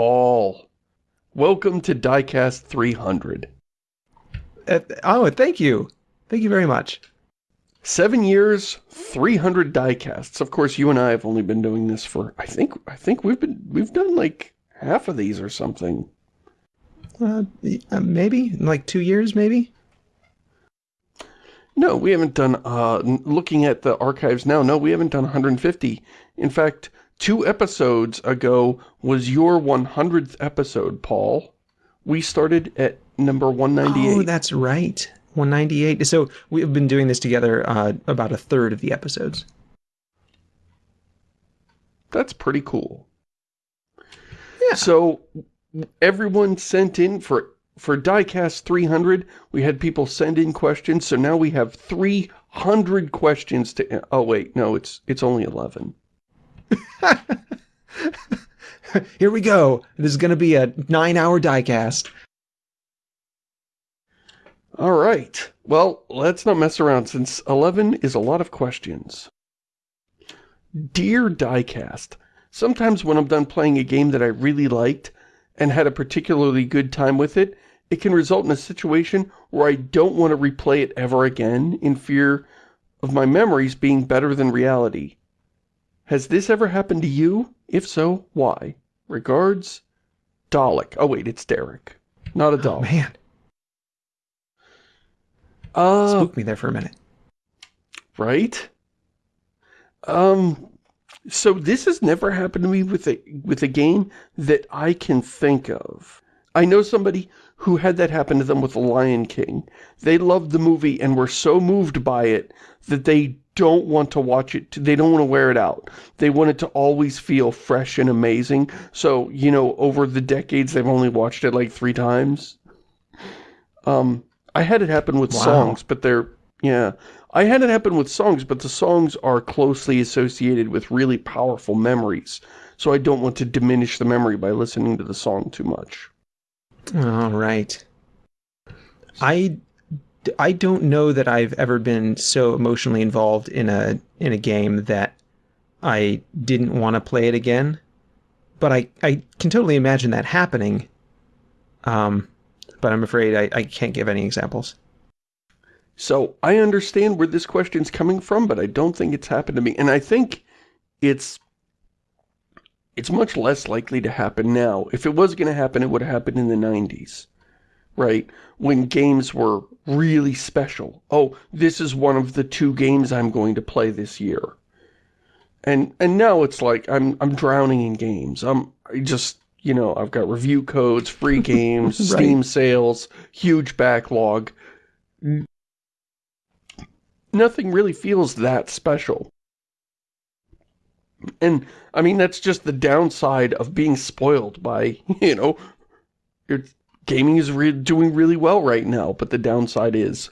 Paul. Welcome to Diecast 300. Uh, oh, thank you. Thank you very much. Seven years, 300 diecasts. Of course, you and I have only been doing this for, I think, I think we've been, we've done like half of these or something. Uh, uh, maybe like two years, maybe. No, we haven't done, uh, looking at the archives now, no, we haven't done 150. In fact, two episodes ago was your 100th episode, Paul. We started at number 198. Oh, that's right. 198. So we've been doing this together uh, about a third of the episodes. That's pretty cool. Yeah. So everyone sent in for for Diecast 300. We had people send in questions, so now we have 300 questions to. Oh wait, no, it's it's only 11. Here we go. This is going to be a nine-hour diecast. All right. Well, let's not mess around since 11 is a lot of questions. Dear Diecast, sometimes when I'm done playing a game that I really liked and had a particularly good time with it, it can result in a situation where I don't want to replay it ever again in fear of my memories being better than reality. Has this ever happened to you? If so, why? Regards, Dalek. Oh wait, it's Derek. Not a Dalek. Oh, man. Uh, Spooked me there for a minute. Right? Um, so this has never happened to me with a, with a game that I can think of. I know somebody who had that happen to them with The Lion King. They loved the movie and were so moved by it that they don't want to watch it. They don't want to wear it out. They want it to always feel fresh and amazing. So, you know, over the decades, they've only watched it like three times. Um, I had it happen with Wow. songs, but they're, yeah. I had it happen with songs, but the songs are closely associated with really powerful memories. So I don't want to diminish the memory by listening to the song too much. All right. I, I don't know that I've ever been so emotionally involved in a in a game that I didn't want to play it again. But I, I can totally imagine that happening. Um, but I'm afraid I, I can't give any examples. So I understand where this question's coming from, but I don't think it's happened to me. And I think it's it's much less likely to happen now. If it was going to happen, it would have happened in the 90s. Right? When games were really special. Oh, this is one of the two games I'm going to play this year. And and now it's like I'm I'm drowning in games. I'm I just, you know, I've got review codes, free games, Right. Steam sales, huge backlog nothing really feels that special. And, I mean, that's just the downside of being spoiled by, you know, your gaming is re doing really well right now, but the downside is,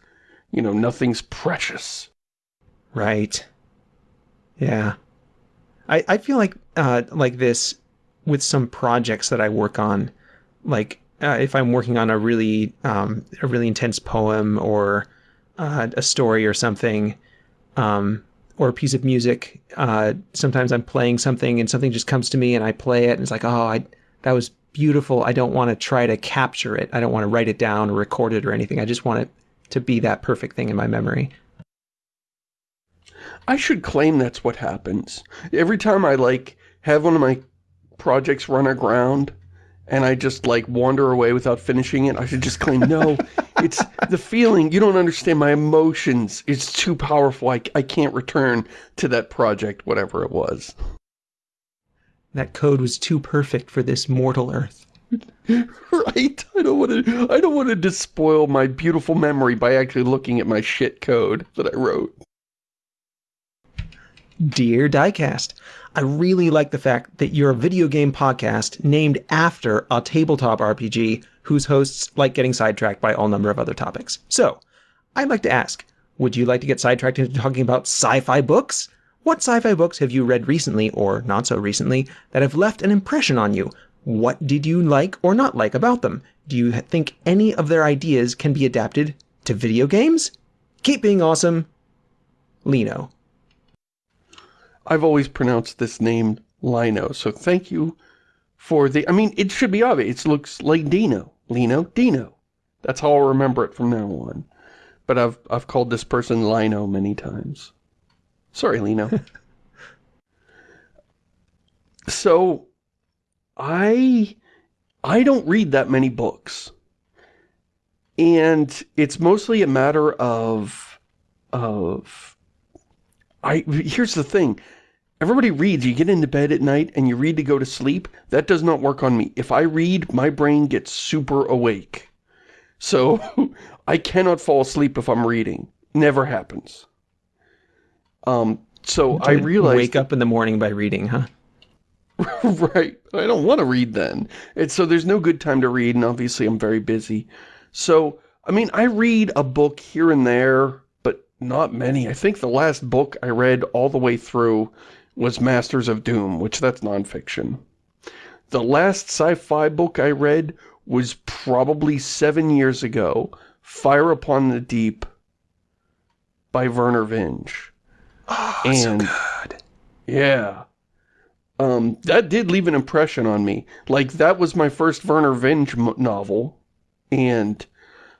you know, nothing's precious. Right. Yeah. I, I feel like uh, like this with some projects that I work on, like uh, if I'm working on a really um, a really intense poem or uh, a story or something, um, or a piece of music. Uh, sometimes I'm playing something and something just comes to me and I play it and it's like, oh, I that was beautiful. I don't want to try to capture it. I don't want to write it down or record it or anything. I just want it to be that perfect thing in my memory. I should claim that's what happens. Every time I, like, have one of my projects run aground and I just, like, wander away without finishing it, I should just claim, no, it's the feeling, you don't understand my emotions. It's too powerful. I, I can't return to that project, whatever it was. That code was too perfect for this mortal earth. Right? I don't want to, I don't want to despoil my beautiful memory by actually looking at my shit code that I wrote. Dear Diecast, I really like the fact that you're a video game podcast named after a tabletop RPG whose hosts like getting sidetracked by all number of other topics. So, I'd like to ask, would you like to get sidetracked into talking about sci-fi books? What sci-fi books have you read recently, or not so recently, that have left an impression on you? What did you like or not like about them? Do you think any of their ideas can be adapted to video games? Keep being awesome, Lino. I've always pronounced this name Lino, so thank you for the, I mean, it should be obvious. It looks like Dino. Lino, Dino. That's how I'll remember it from now on. But I've, I've called this person Lino many times. Sorry, Lino. so, I, I don't read that many books. And it's mostly a matter of, of, I, here's the thing. Everybody reads, you get into bed at night and you read to go to sleep. That does not work on me. If I read, my brain gets super awake. So, I cannot fall asleep if I'm reading. Never happens. Um, so I realized... Wake up in the morning by reading, huh? right. I don't want to read then. It's, so there's no good time to read, and obviously I'm very busy. So, I mean, I read a book here and there, but not many. I think the last book I read all the way through was Masters of Doom, which that's nonfiction. The last sci-fi book I read was probably seven years ago, Fire Upon the Deep by Vernor Vinge. Oh, and, so good. Yeah. Um, that did leave an impression on me. Like, that was my first Vernor Vinge novel, and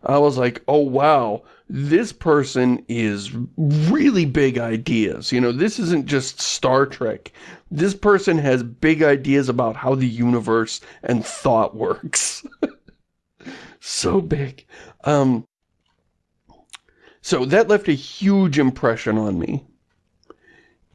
I was like, oh wow, this person is really big ideas. You know, this isn't just Star Trek. This person has big ideas about how the universe and thought works. so big. Um, so that left a huge impression on me.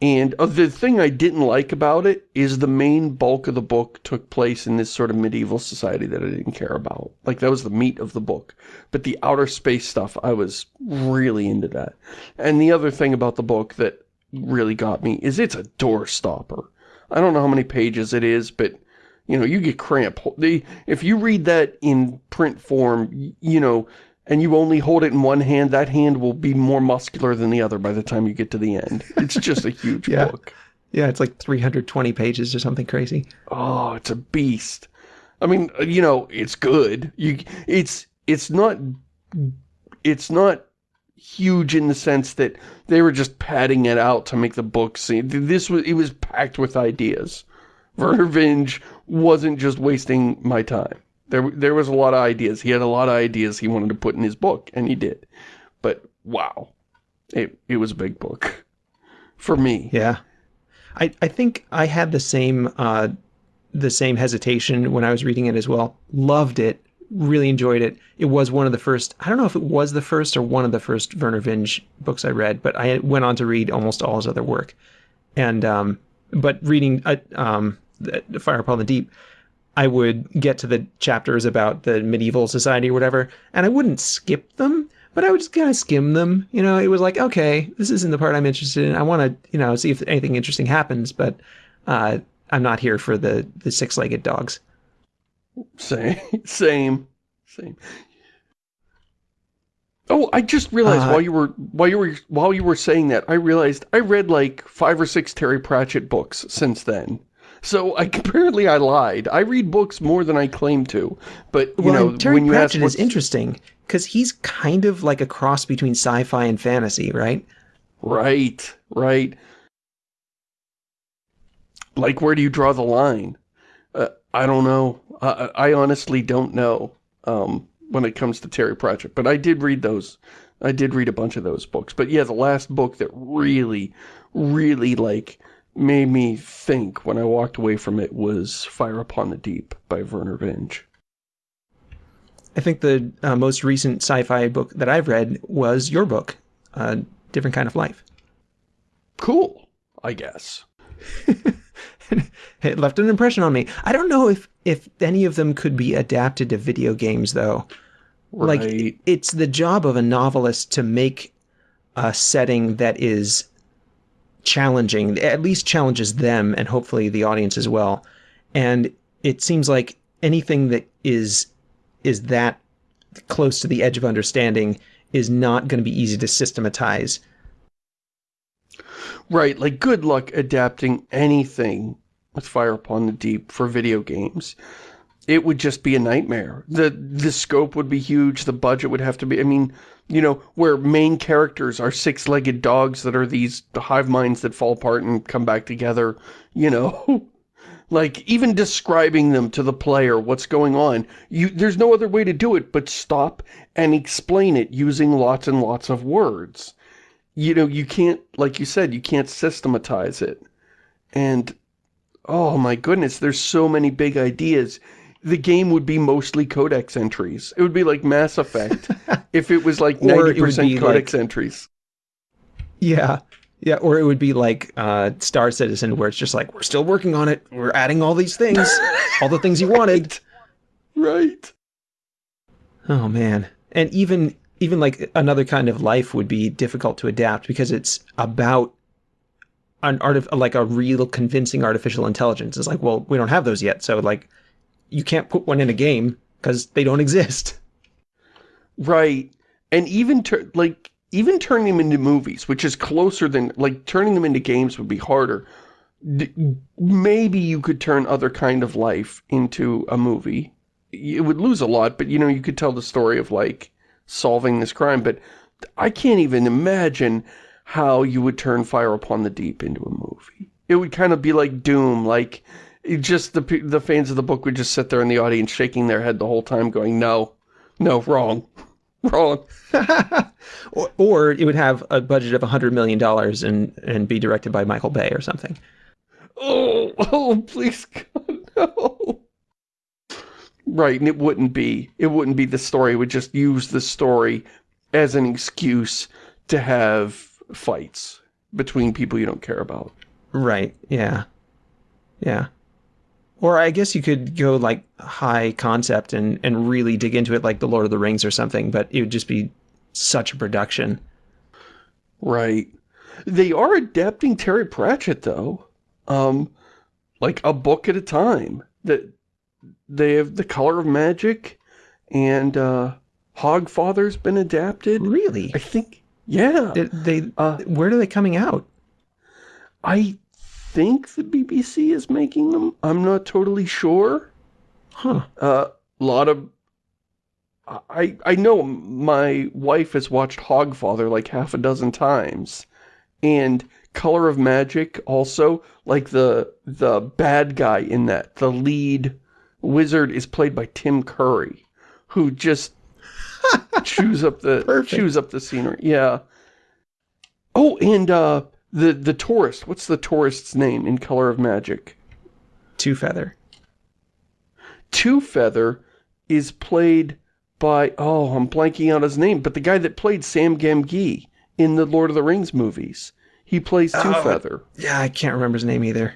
And uh, the thing I didn't like about it is the main bulk of the book took place in this sort of medieval society that I didn't care about. Like, that was the meat of the book. But the outer space stuff, I was really into that. And the other thing about the book that really got me is it's a door stopper. I don't know how many pages it is, but, you know, you get cramp. If you read that in print form, you know, and you only hold it in one hand, that hand will be more muscular than the other by the time you get to the end. It's just a huge yeah. book. Yeah, it's like 320 pages or something crazy. Oh, it's a beast. I mean, uh, you know, it's good. You, it's, it's not, it's not huge in the sense that they were just padding it out to make the book seem, this was, it was packed with ideas. Vernor Vinge wasn't just wasting my time. There, there was a lot of ideas. He had a lot of ideas he wanted to put in his book, and he did. But, wow. It, it was a big book. For me. Yeah. I, I think I had the same, uh, the same hesitation when I was reading it as well. Loved it. Really enjoyed it. It was one of the first, I don't know if it was the first or one of the first Vernor Vinge books I read, but I went on to read almost all his other work. And, um, but reading, uh, um, Fire Upon the Deep, I would get to the chapters about the medieval society or whatever, and I wouldn't skip them, but I would just kind of skim them. You know, it was like, okay, this isn't the part I'm interested in. I want to, you know, see if anything interesting happens, but uh, I'm not here for the, the six-legged dogs. Same, same, same. Oh, I just realized uh, while you were while you were while you were saying that, I realized I read like five or six Terry Pratchett books since then. So I, apparently I lied. I read books more than I claim to. But, you well, know, Terry when you Pratchett is interesting because he's kind of like a cross between sci-fi and fantasy, right? Right, right. Like, where do you draw the line? Uh, I don't know. I, I honestly don't know um, when it comes to Terry Pratchett. But I did read those. I did read a bunch of those books. But yeah, the last book that really, really, like, made me think when I walked away from it was Fire Upon the Deep by Vernor Vinge. I think the uh, most recent sci-fi book that I've read was your book, uh, Different Kind of Life. Cool, I guess. it left an impression on me. I don't know if, if any of them could be adapted to video games, though. Right. Like, it's the job of a novelist to make a setting that is challenging, at least challenges them and hopefully the audience as well. And it seems like anything that is is that close to the edge of understanding is not going to be easy to systematize. Right, like good luck adapting anything with Fire Upon the Deep for video games it would just be a nightmare. The the scope would be huge, the budget would have to be, I mean, you know, where main characters are six-legged dogs that are these hive minds that fall apart and come back together, you know. Like, even describing them to the player, what's going on, you there's no other way to do it but stop and explain it using lots and lots of words. You know, you can't, like you said, you can't systematize it. And, oh my goodness, there's so many big ideas. The game would be mostly codex entries. It would be like Mass Effect if it was like Or it would 90% codex like- entries. Yeah. Yeah, or it would be like uh, Star Citizen, where it's just like, we're still working on it. We're adding all these things, all the things you wanted. Right. Oh man. And even even like another kind of life would be difficult to adapt because it's about an art of like a real convincing artificial intelligence. It's like, well, we don't have those yet, so like you can't put one in a game because they don't exist. Right. And even, like, even turning them into movies, which is closer than, like, turning them into games would be harder. D maybe you could turn other kind of life into a movie. It would lose a lot, but, you know, you could tell the story of, like, solving this crime. But I can't even imagine how you would turn Fire Upon the Deep into a movie. It would kind of be like Doom, like, just the the fans of the book would just sit there in the audience shaking their head the whole time going, no, no, wrong, wrong. or, or it would have a budget of $100 million and, and be directed by Michael Bay or something. Oh, oh, please, God, no. Right, and it wouldn't be. It wouldn't be the story. It would just use the story as an excuse to have fights between people you don't care about. Right. Yeah. Yeah. Or I guess you could go like high concept and, and really dig into it like The Lord of the Rings or something, but it would just be such a production. Right. They are adapting Terry Pratchett, though. Um, like a book at a time. That they have The Color of Magic and uh, Hogfather's been adapted. Really? I think, yeah. They, they Uh, where are they coming out? I think the BBC is making them. I'm not totally sure. Huh. A uh, lot of... I, I know my wife has watched Hogfather like half a dozen times. And Color of Magic also, like the the bad guy in that, the lead wizard is played by Tim Curry, who just chews up the Perfect. chews up the scenery. Yeah. Oh, and uh the the tourist. What's the tourist's name in Color of Magic? Two Feather. Two Feather is played by oh, I'm blanking out his name, but the guy that played Sam Gamgee in the Lord of the Rings movies. He plays Two oh, Feather. Yeah, I can't remember his name either.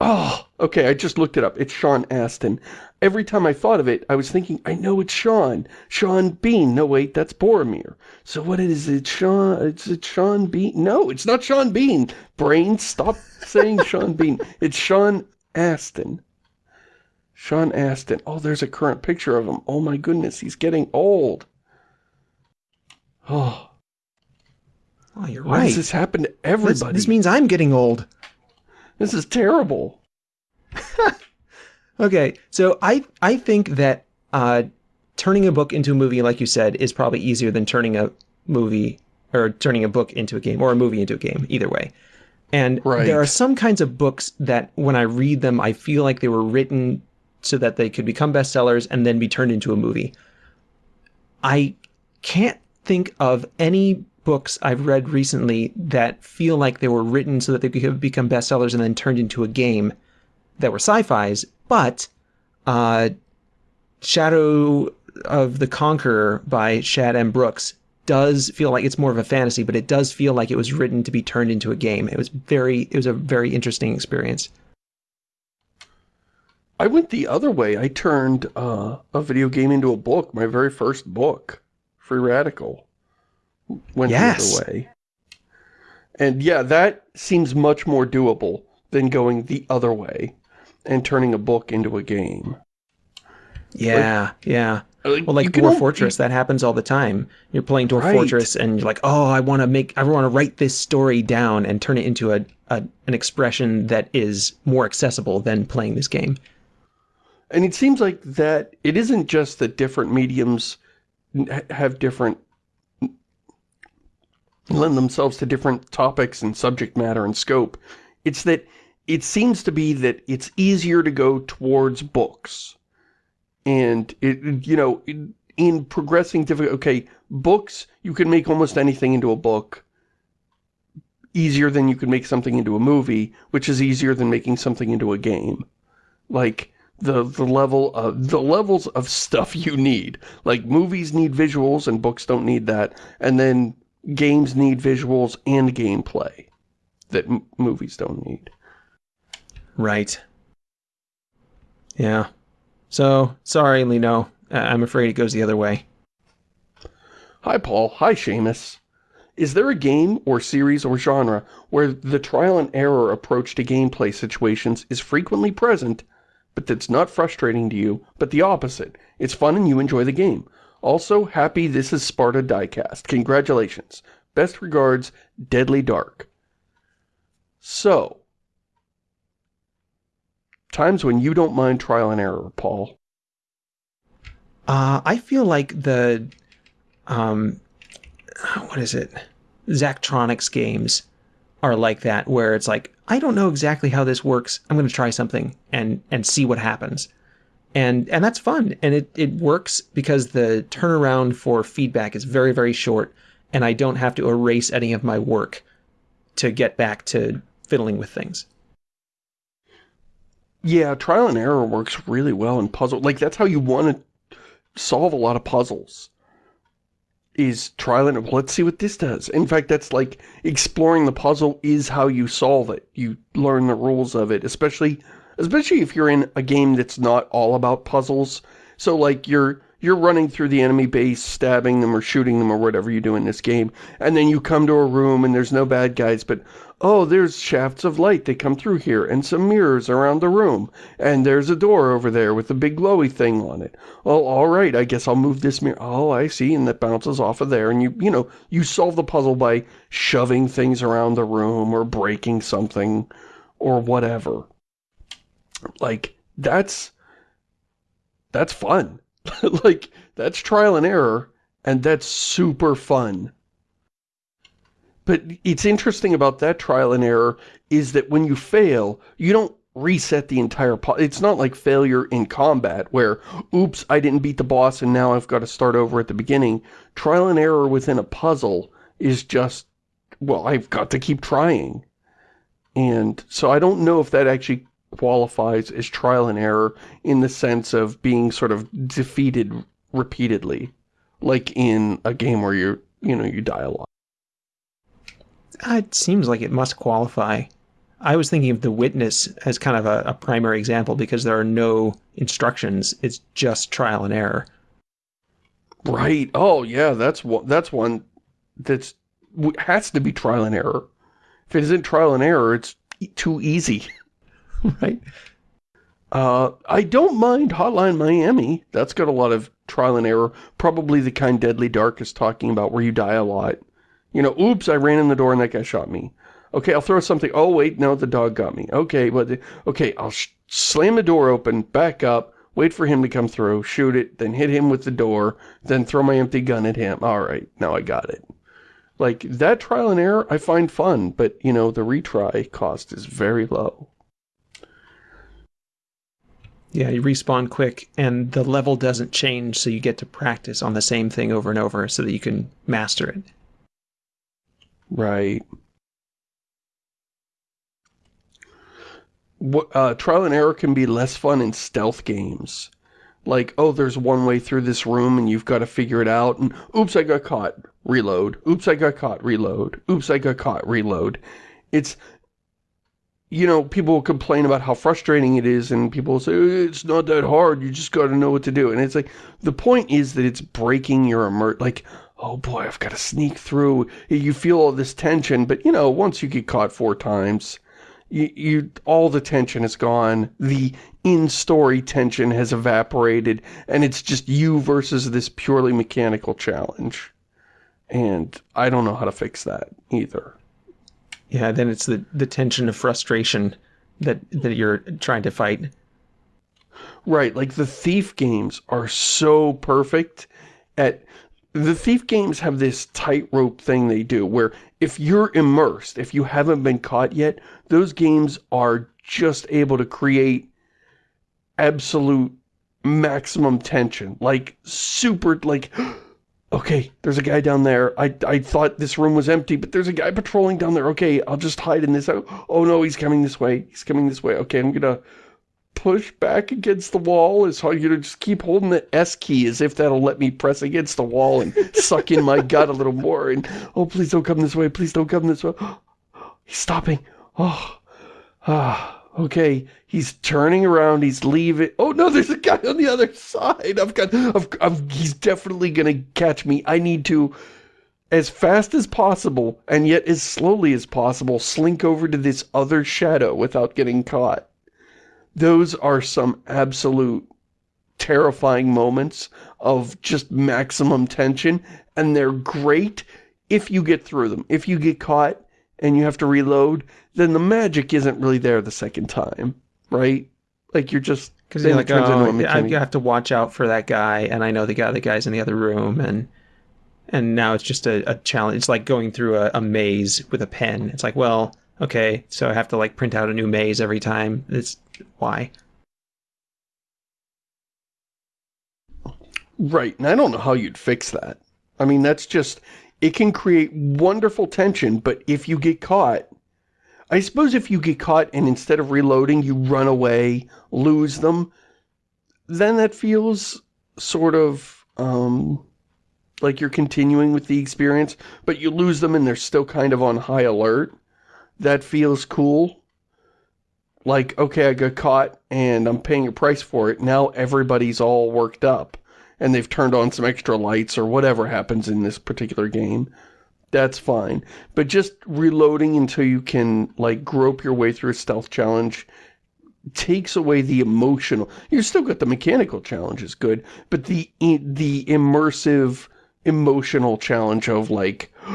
Oh, okay, I just looked it up. It's Sean Astin. Every time I thought of it, I was thinking, I know it's Sean. Sean Bean. No, wait, that's Boromir. So what is it, Sean? It's it Sean Bean? No, it's not Sean Bean. Brain, stop saying Sean Bean. It's Sean Astin. Sean Astin. Oh, there's a current picture of him. Oh my goodness, he's getting old. Oh, Oh, you're why right. does this happen to This, everybody? this means I'm getting old. This is terrible. Okay, so I I think that uh, turning a book into a movie, like you said, is probably easier than turning a movie or turning a book into a game or a movie into a game. Either way, and Right. there are some kinds of books that when I read them, I feel like they were written so that they could become bestsellers and then be turned into a movie. I can't think of any books I've read recently that feel like they were written so that they could have become bestsellers and then turned into a game that were sci-fis, but uh, Shadow of the Conqueror by Shad M. Brooks does feel like it's more of a fantasy, but it does feel like it was written to be turned into a game. It was very, it was a very interesting experience. I went the other way. I turned uh, a video game into a book. My very first book, Free Radical, went Yes. the other way. And yeah, that seems much more doable than going the other way and turning a book into a game. Yeah, yeah. Like, Well, like Dwarf al- Fortress, that happens all the time. You're playing Dwarf Right. Fortress, and you're like, "Oh, I want to make, I want to write this story down and turn it into a, a an expression that is more accessible than playing this game." And it seems like that it isn't just that different mediums have different lend themselves to different topics and subject matter and scope. It's that it seems to be that it's easier to go towards books. And, it, you know, in, in progressing difficult, okay, books, you can make almost anything into a book easier than you can make something into a movie, which is easier than making something into a game. Like, the, the level of, the levels of stuff you need. Like, movies need visuals and books don't need that. And then games need visuals and gameplay that movies don't need. Right. Yeah. So, sorry, Lino. I'm afraid it goes the other way. Hi, Paul. Hi, Shamus. Is there a game or series or genre where the trial and error approach to gameplay situations is frequently present, but that's not frustrating to you, but the opposite? It's fun and you enjoy the game. Also, happy this is Sparta Diecast. Congratulations. Best regards, Deadly Dark. So, times when you don't mind trial and error, Paul. Uh, I feel like the, um, what is it? Zachtronics games are like that, where it's like, I don't know exactly how this works. I'm going to try something and, and see what happens. And, and that's fun. And it, it works because the turnaround for feedback is very, very short. And I don't have to erase any of my work to get back to fiddling with things. Yeah, trial and error works really well in puzzle. Like, that's how you want to solve a lot of puzzles. Is trial and let's see what this does. In fact, that's like exploring the puzzle is how you solve it. You learn the rules of it, especially especially if you're in a game that's not all about puzzles. So like you're you're running through the enemy base, stabbing them or shooting them or whatever you do in this game, and then you come to a room and there's no bad guys, but oh, there's shafts of light that come through here and some mirrors around the room, and there's a door over there with a big glowy thing on it. Well, all right, I guess I'll move this mirror. Oh, I see, and that bounces off of there, and you, you know, you solve the puzzle by shoving things around the room or breaking something or whatever. Like, that's, that's fun. like, that's trial and error, and that's super fun. But it's interesting about that trial and error is that when you fail, you don't reset the entire... It's not like failure in combat where, oops, I didn't beat the boss and now I've got to start over at the beginning. Trial and error within a puzzle is just, well, I've got to keep trying. And so I don't know if that actually qualifies as trial and error in the sense of being sort of defeated repeatedly. Like in a game where you're, you know, you die a lot. Uh, it seems like it must qualify. I was thinking of The Witness as kind of a, a primary example because there are no instructions. It's just trial and error. Right. Oh, yeah. That's one. That's one that's has to be trial and error. If it isn't trial and error, it's too easy. right? Uh, I don't mind Hotline Miami. That's got a lot of trial and error. Probably the kind Deadly Dark is talking about where you die a lot. You know, oops, I ran in the door and that guy shot me. Okay, I'll throw something. Oh, wait, no, the dog got me. Okay, but, okay, I'll slam the door open, back up, wait for him to come through, shoot it, then hit him with the door, then throw my empty gun at him. All right, now I got it. Like, that trial and error I find fun, but, you know, the retry cost is very low. Yeah, you respawn quick, and the level doesn't change, so you get to practice on the same thing over and over so that you can master it. Right. Uh, trial and error can be less fun in stealth games. Like, oh, there's one way through this room and you've got to figure it out, and oops, I got caught, reload. Oops, I got caught, reload. Oops, I got caught, reload. It's, you know, people complain about how frustrating it is, and people say, oh, it's not that hard, you just gotta know what to do. And it's like, the point is that it's breaking your immer- like, oh boy, I've got to sneak through. You feel all this tension, but you know, once you get caught four times, you, you all the tension is gone. The in-story tension has evaporated, and it's just you versus this purely mechanical challenge. And I don't know how to fix that either. Yeah, then it's the, the tension of frustration that, that you're trying to fight. Right, like the Thief games are so perfect at... The Thief games have this tightrope thing they do, where if you're immersed, if you haven't been caught yet, those games are just able to create absolute maximum tension. Like, super, like, okay, there's a guy down there. I, I thought this room was empty, but there's a guy patrolling down there. Okay, I'll just hide in this. Oh no, he's coming this way. He's coming this way. Okay, I'm gonna push back against the wall is hard. You know, just keep holding the S key as if that'll let me press against the wall and suck in my gut a little more. And, oh, please don't come this way. Please don't come this way. He's stopping. Oh, ah, okay. He's turning around. He's leaving. Oh, no, there's a guy on the other side. I've got, I've, I've, he's definitely to catch me. I need to, as fast as possible, and yet as slowly as possible, slink over to this other shadow without getting caught those are some absolute terrifying moments of just maximum tension, and they're great if you get through them. If you get caught and you have to reload, then the magic isn't really there the second time, right? Like you're just because you're like, oh, I have to watch out for that guy, and I know the guy, the guy's in the other room, and and now it's just a, a challenge. It's like going through a, a maze with a pen. It's like, well, okay, so I have to like print out a new maze every time. It's why? Right, and I don't know how you'd fix that. I mean, that's just, it can create wonderful tension, but if you get caught, I suppose if you get caught and instead of reloading, you run away, lose them, then that feels sort of, um, like you're continuing with the experience, but you lose them and they're still kind of on high alert. That feels cool like, okay, I got caught and I'm paying a price for it. Now everybody's all worked up and they've turned on some extra lights or whatever happens in this particular game. That's fine. But just reloading until you can, like, grope your way through a stealth challenge takes away the emotional. You still got the mechanical challenges good, but the the immersive emotional challenge of like,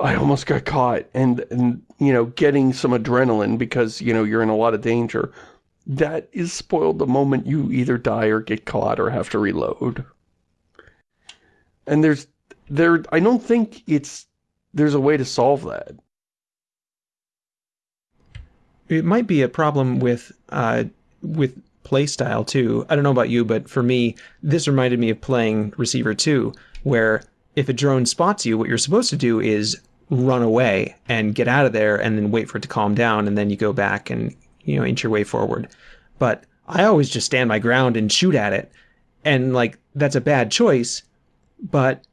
I almost got caught and, and, you know, getting some adrenaline because, you know, you're in a lot of danger. That is spoiled the moment you either die or get caught or have to reload. And there's, there, I don't think it's, there's a way to solve that. It might be a problem with, uh, with playstyle too. I don't know about you, but for me, this reminded me of playing Receiver 2, where if a drone spots you, what you're supposed to do is run away and get out of there and then wait for it to calm down and then you go back and, you know, inch your way forward. But I always just stand my ground and shoot at it. And like, that's a bad choice, but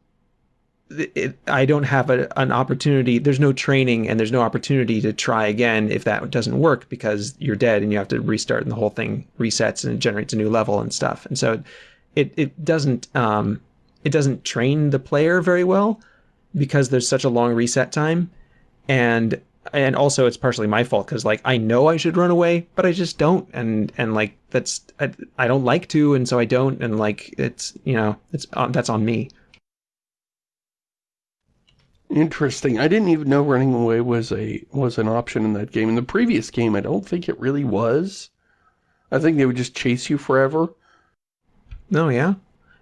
it, I don't have a, an opportunity. There's no training and there's no opportunity to try again if that doesn't work because you're dead and you have to restart and the whole thing resets and it generates a new level and stuff. And so it, it doesn't, um, it doesn't train the player very well because there's such a long reset time. And and also it's partially my fault because like I know I should run away, but I just don't. And and like that's I, I don't like to, and so I don't. And like it's you know it's um, that's on me. Interesting. I didn't even know running away was a was an option in that game. In the previous game, I don't think it really was. I think they would just chase you forever. No, oh, yeah.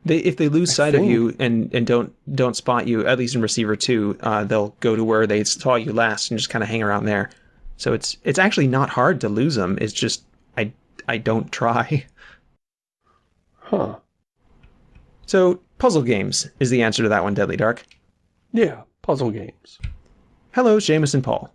They, if they lose sight of you and, and don't don't spot you, at least in receiver two, uh, they'll go to where they saw you last and just kind of hang around there. So it's it's actually not hard to lose them. It's just I I don't try. Huh. So puzzle games is the answer to that one, Deadly Dark. Yeah, puzzle games. Hello, Shamus and Paul.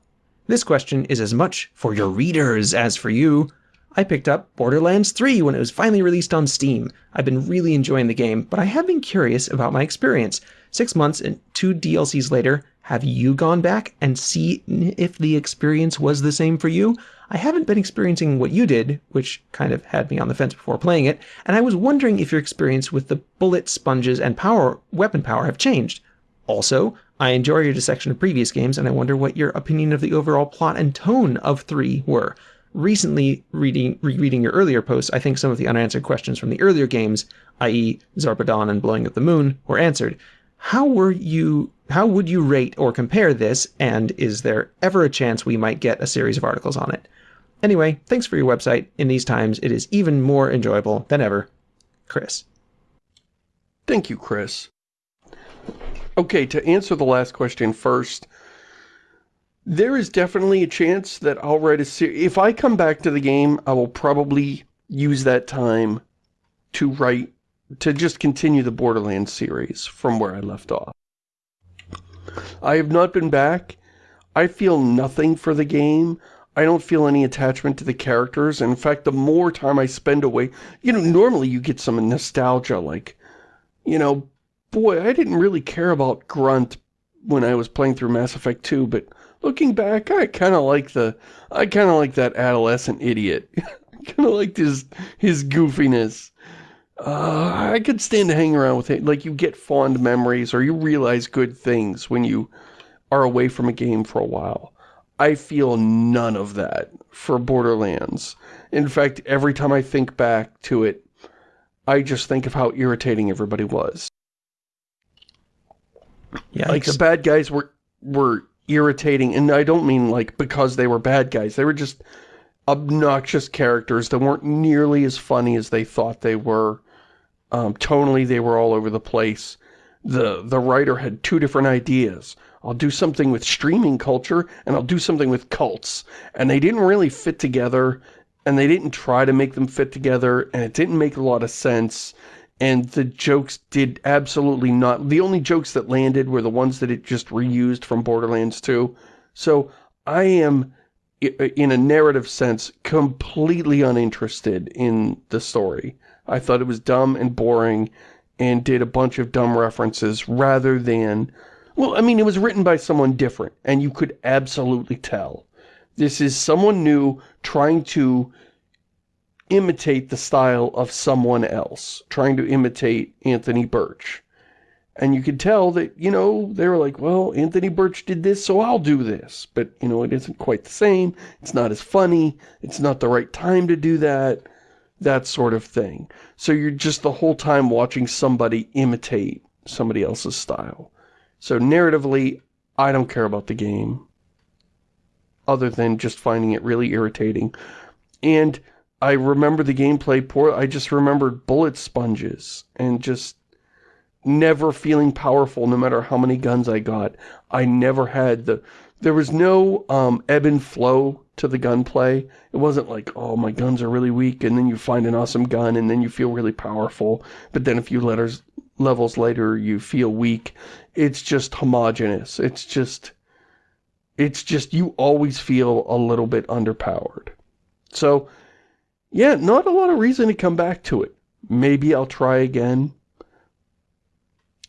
This question is as much for your readers as for you. I picked up Borderlands 3 when it was finally released on Steam. I've been really enjoying the game, but I have been curious about my experience. Six months and two DLCs later, have you gone back and see if the experience was the same for you? I haven't been experiencing what you did, which kind of had me on the fence before playing it, and I was wondering if your experience with the bullet sponges and power weapon power have changed. Also, I enjoy your dissection of previous games, and I wonder what your opinion of the overall plot and tone of 3 were recently reading rereading your earlier posts, I think some of the unanswered questions from the earlier games, i.e. Zarpedon and Blowing Up the Moon, were answered. How were you how would you rate or compare this, and is there ever a chance we might get a series of articles on it? Anyway, thanks for your website. In these times, it is even more enjoyable than ever. Chris. Thank you, Chris. Okay, to answer the last question first, there is definitely a chance that I'll write a series. If I come back to the game, I will probably use that time to write, to just continue the Borderlands series from where I left off. I have not been back. I feel nothing for the game. I don't feel any attachment to the characters. In fact, the more time I spend away, you know, normally you get some nostalgia, like, you know, boy, I didn't really care about Grunt when I was playing through Mass Effect 2, but looking back, I kind of like the, I kind of like that adolescent idiot. I kind of liked his, his goofiness. Uh, I could stand to hang around with him. Like, you get fond memories or you realize good things when you are away from a game for a while. I feel none of that for Borderlands. In fact, every time I think back to it, I just think of how irritating everybody was. Yeah, like the bad guys were were irritating, and I don't mean like because they were bad guys. They were just obnoxious characters that weren't nearly as funny as they thought they were. Um, tonally, they were all over the place. The the writer had two different ideas. I'll do something with streaming culture, and I'll do something with cults. And they didn't really fit together, and they didn't try to make them fit together, and it didn't make a lot of sense. And the jokes did absolutely not. The only jokes that landed were the ones that it just reused from Borderlands 2. So I am, in a narrative sense, completely uninterested in the story. I thought it was dumb and boring and did a bunch of dumb references rather than well, I mean, it was written by someone different, and you could absolutely tell. This is someone new trying to imitate the style of someone else, trying to imitate Anthony Burch. And you could tell that, you know, they were like, well, Anthony Burch did this, so I'll do this. But, you know, it isn't quite the same. It's not as funny. It's not the right time to do that. That sort of thing. So you're just the whole time watching somebody imitate somebody else's style. So narratively, I don't care about the game. Other than just finding it really irritating. And I remember the gameplay poor. I just remembered bullet sponges. And just never feeling powerful no matter how many guns I got. I never had the... There was no um, ebb and flow to the gunplay. It wasn't like, oh, my guns are really weak, and then you find an awesome gun, and then you feel really powerful. But then a few letters, levels later, you feel weak it's just homogenous. It's just, it's just, you always feel a little bit underpowered. So, yeah, not a lot of reason to come back to it. Maybe I'll try again.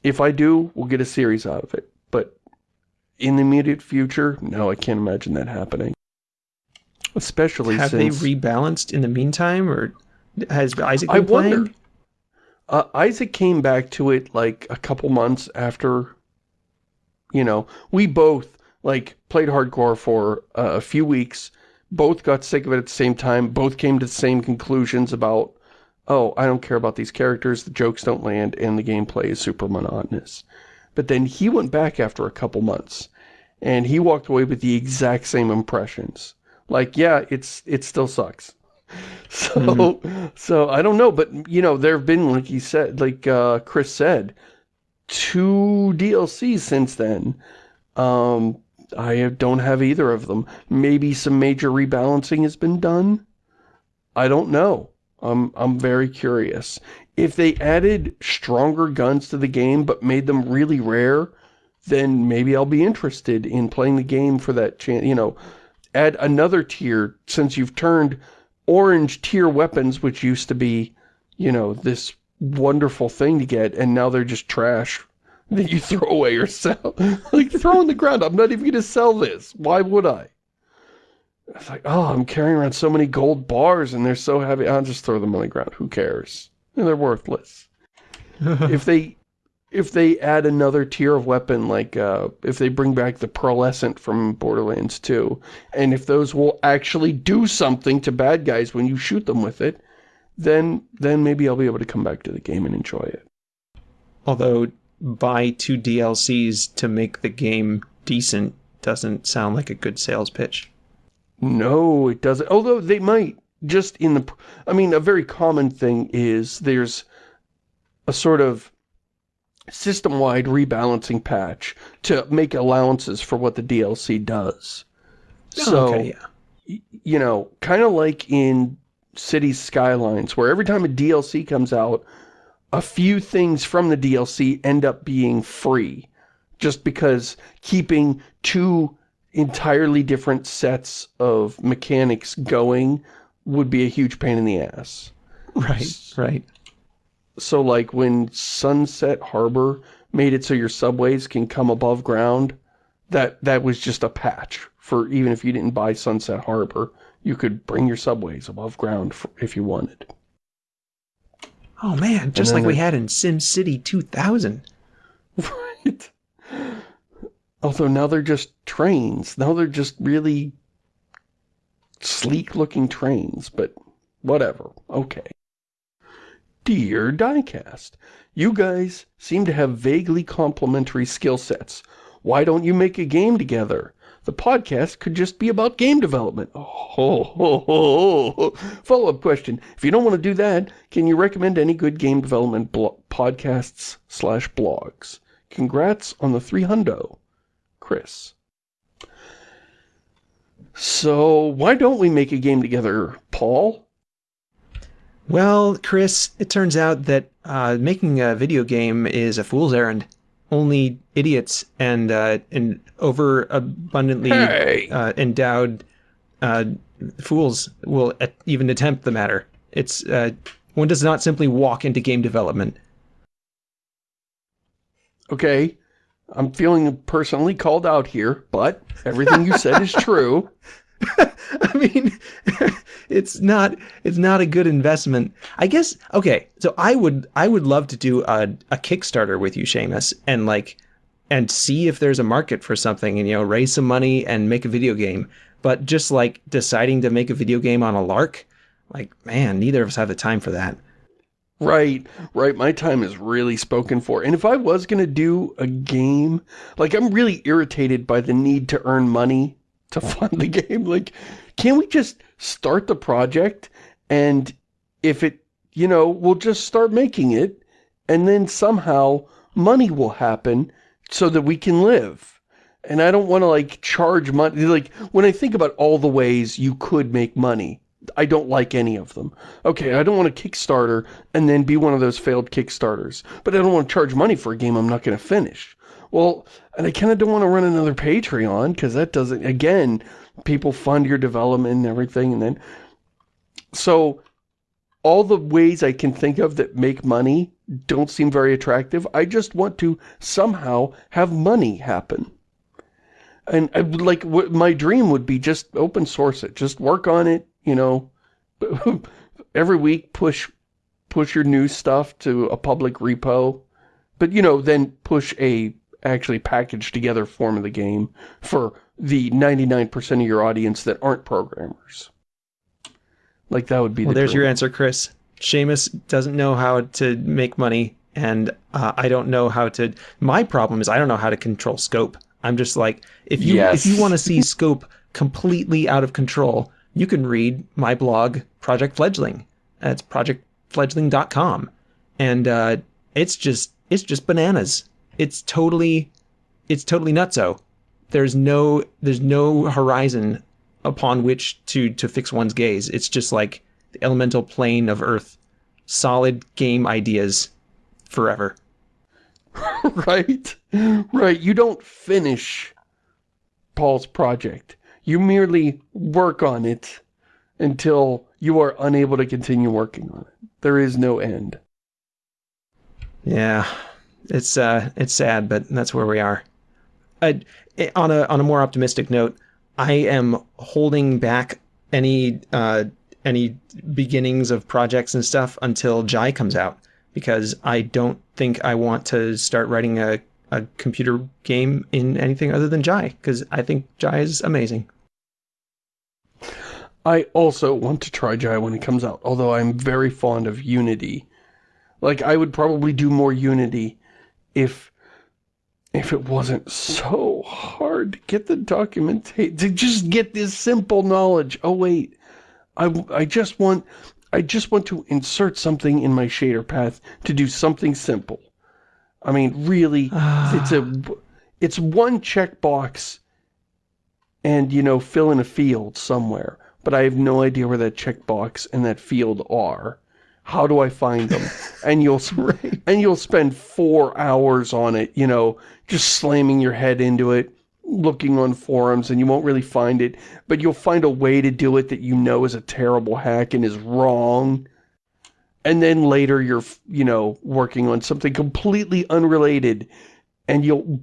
If I do, we'll get a series out of it. But in the immediate future, no, I can't imagine that happening. Especially Have since... they rebalanced in the meantime, or has Isaac been I playing? Wonder. Uh, Isaac came back to it like a couple months after you know, we both, like, played hardcore for uh, a few weeks, both got sick of it at the same time, both came to the same conclusions about, oh, I don't care about these characters, the jokes don't land, and the gameplay is super monotonous. But then he went back after a couple months, and he walked away with the exact same impressions. Like, yeah, it's it still sucks. So, mm -hmm. so I don't know, but, you know, there have been, like he said, like uh, Chris said, two DLCs since then. Um, I don't have either of them. Maybe some major rebalancing has been done? I don't know. I'm, I'm very curious. If they added stronger guns to the game but made them really rare, then maybe I'll be interested in playing the game for that chance. You know, add another tier since you've turned orange tier weapons, which used to be, you know, this wonderful thing to get, and now they're just trash that you throw away or sell. like, throw on the ground. I'm not even going to sell this. Why would I? It's like, oh, I'm carrying around so many gold bars and they're so heavy. I'll just throw them on the ground. Who cares? they're worthless. if they if they add another tier of weapon, like uh, if they bring back the pearlescent from Borderlands 2, and if those will actually do something to bad guys when you shoot them with it, then then maybe I'll be able to come back to the game and enjoy it. Although buy two DLCs to make the game decent doesn't sound like a good sales pitch. No, it doesn't. Although they might just in the I mean a very common thing is there's a sort of system-wide rebalancing patch to make allowances for what the DLC does. Oh, so, okay, yeah. you know, kind of like in Cities Skylines, where every time a DLC comes out, a few things from the DLC end up being free. Just because keeping two entirely different sets of mechanics going would be a huge pain in the ass. Right, right. So like when Sunset Harbor made it so your subways can come above ground, that that was just a patch for even if you didn't buy Sunset Harbor, you could bring your subways above ground for, if you wanted. Oh man, just like we had in SimCity 2000. Right. Although now they're just trains. Now they're just really sleek looking trains, but whatever. Okay. Dear Diecast, you guys seem to have vaguely complementary skill sets. Why don't you make a game together? The podcast could just be about game development. Oh, ho, ho, ho. Follow-up question. If you don't want to do that, can you recommend any good game development podcasts slash blogs? Congrats on the three hundo. Chris. So, why don't we make a game together, Paul? Well, Chris, it turns out that uh, making a video game is a fool's errand. Only idiots and uh, and overabundantly Hey! uh, endowed uh, fools will at- even attempt the matter. It's uh, one does not simply walk into game development. Okay, I'm feeling personally called out here, but everything you said is true. I mean, it's not it's not a good investment. I guess okay, so I would I would love to do a, a Kickstarter with you, Shamus, and like and see if there's a market for something and you know, raise some money and make a video game. But just like deciding to make a video game on a lark, like man, neither of us have the time for that. Right, right. My time is really spoken for. And if I was going to do a game, like I'm really irritated by the need to earn money to fund the game. Like, can't we just start the project and if it, you know, we'll just start making it and then somehow money will happen so that we can live. And I don't want to like charge money. Like when I think about all the ways you could make money, I don't like any of them. Okay, I don't want a Kickstarter and then be one of those failed Kickstarters. But I don't want to charge money for a game I'm not going to finish. Well, and I kind of don't want to run another Patreon because that doesn't, again, people fund your development and everything. And then, so all the ways I can think of that make money don't seem very attractive. I just want to somehow have money happen. And I like, what my dream would be just open source it, just work on it, you know, every week push, push your new stuff to a public repo, but you know, then push a actually packaged together form of the game for the 99% of your audience that aren't programmers. Like that would be Well, the there's dream. your answer, Chris. Shamus doesn't know how to make money, and uh, I don't know how to. My problem is I don't know how to control scope. I'm just like, if you Yes. if you want to see scope completely out of control, you can read my blog, Project Fledgling. That's projectfledgling.com, and uh, it's just it's just bananas. It's totally it's totally nutso. There's no there's no horizon upon which to to fix one's gaze. It's just like the elemental plane of Earth, solid game ideas forever. right? Right. You don't finish Paul's project. You merely work on it until you are unable to continue working on it. There is no end. Yeah, it's uh, it's sad, but that's where we are. I, on a on a more optimistic note, I am holding back any uh, any beginnings of projects and stuff until Jai comes out because I don't think I want to start writing a, a computer game in anything other than Jai because I think Jai is amazing. I also want to try Jai when it comes out, although I'm very fond of Unity. Like, I would probably do more Unity if if it wasn't so hard to get the documentation, to just get this simple knowledge. Oh, wait, I, I just want, I just want to insert something in my shader path to do something simple. I mean, really, it's a, it's one checkbox and, you know, fill in a field somewhere, but I have no idea where that checkbox and that field are. How do I find them? And you'll Right. and you'll spend four hours on it, you know, just slamming your head into it, looking on forums, and you won't really find it, but you'll find a way to do it that you know is a terrible hack and is wrong. And then later you're, you know, working on something completely unrelated, and you'll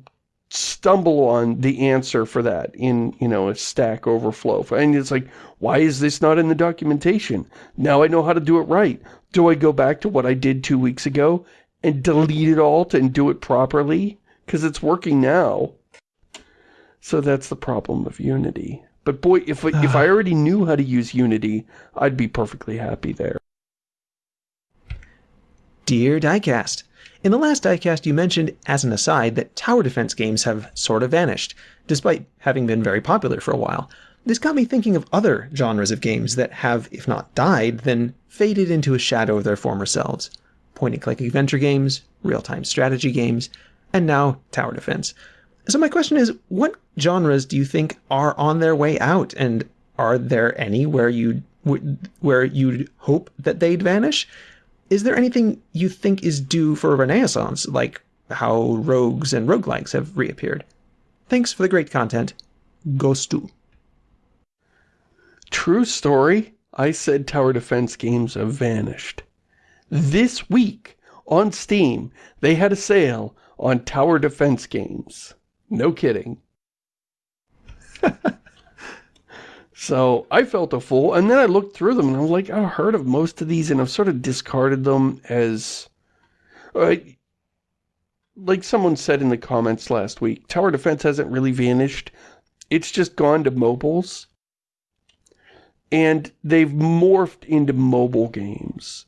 stumble on the answer for that in, you know, a Stack Overflow. And it's like, why is this not in the documentation? Now I know how to do it right. Do I go back to what I did two weeks ago and delete it all and do it properly? Because it's working now. So that's the problem of Unity. But boy, if, if I already knew how to use Unity, I'd be perfectly happy there. Dear Diecast, in the last Diecast you mentioned, as an aside, that tower defense games have sort of vanished, despite having been very popular for a while. This got me thinking of other genres of games that have, if not died, then faded into a shadow of their former selves. Point-and-click adventure games, real-time strategy games, and now tower defense. So my question is, what genres do you think are on their way out, and are there any where you where you'd hope that they'd vanish? Is there anything you think is due for a renaissance, like how rogues and roguelikes have reappeared? Thanks for the great content. Ghostu. True story, I said tower defense games have vanished. This week, on Steam, they had a sale on tower defense games. No kidding. so, I felt a fool, and then I looked through them, and I was like, I've heard of most of these, and I've sort of discarded them as... Uh, like someone said in the comments last week, tower defense hasn't really vanished. It's just gone to mobiles and they've morphed into mobile games.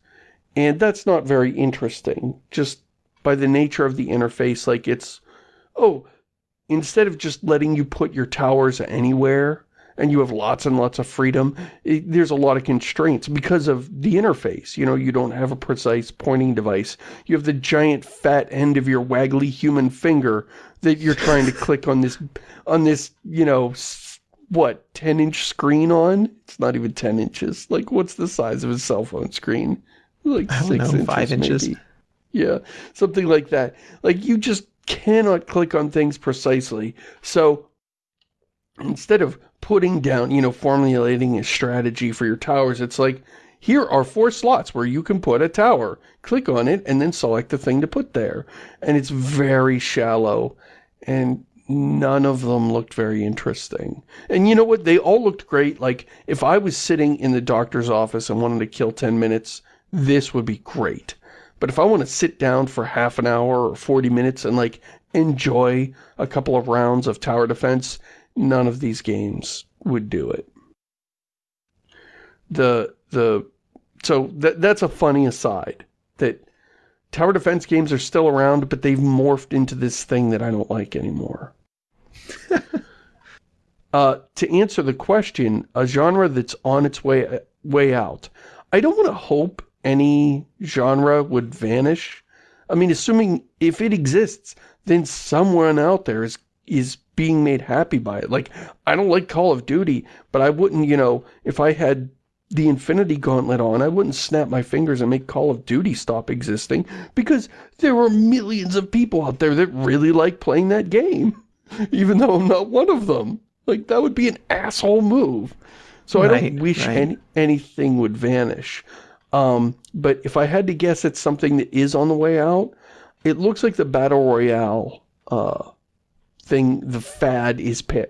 And that's not very interesting, just by the nature of the interface, like it's, oh, instead of just letting you put your towers anywhere, and you have lots and lots of freedom, it, there's a lot of constraints because of the interface. You know, you don't have a precise pointing device. You have the giant fat end of your waggly human finger that you're trying to click on this, on this, you know, what, 10 inch screen on? It's not even 10 inches. Like, what's the size of a cell phone screen? Like I don't six know, inches, five inches. maybe. Yeah, something like that. Like, you just cannot click on things precisely. So, instead of putting down, you know, formulating a strategy for your towers, it's like, here are four slots where you can put a tower. Click on it and then select the thing to put there. And it's very shallow. And none of them looked very interesting. And you know what? They all looked great. Like, if I was sitting in the doctor's office and wanted to kill 10 minutes, this would be great. But if I want to sit down for half an hour or 40 minutes and, like, enjoy a couple of rounds of tower defense, none of these games would do it. The, the, so that, that's a funny aside. That tower defense games are still around, but they've morphed into this thing that I don't like anymore. uh, to answer the question, a genre that's on its way way out. I don't want to hope any genre would vanish. I mean, assuming if it exists, then someone out there is is being made happy by it. Like, I don't like Call of Duty, but I wouldn't, you know, if I had the Infinity Gauntlet on, I wouldn't snap my fingers and make Call of Duty stop existing because there are millions of people out there that really like playing that game, even though I'm not one of them. Like, that would be an asshole move. So I don't wish right. any, anything would vanish. Um, but if I had to guess it's something that is on the way out, it looks like the Battle Royale uh, thing, the fad is pa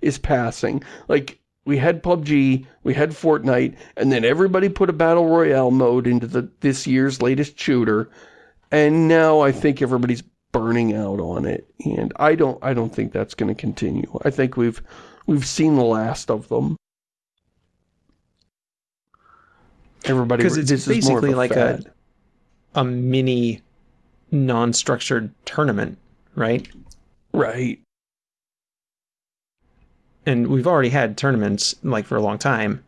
is passing. Like, we had PUBG, we had Fortnite, and then everybody put a Battle Royale mode into the this year's latest shooter, and now I think everybody's burning out on it. And I don't I don't think that's going to continue. I think we've we've seen the last of them. Everybody Because it's this is more of basically like a a mini non-structured tournament, right? right. And we've already had tournaments like for a long time,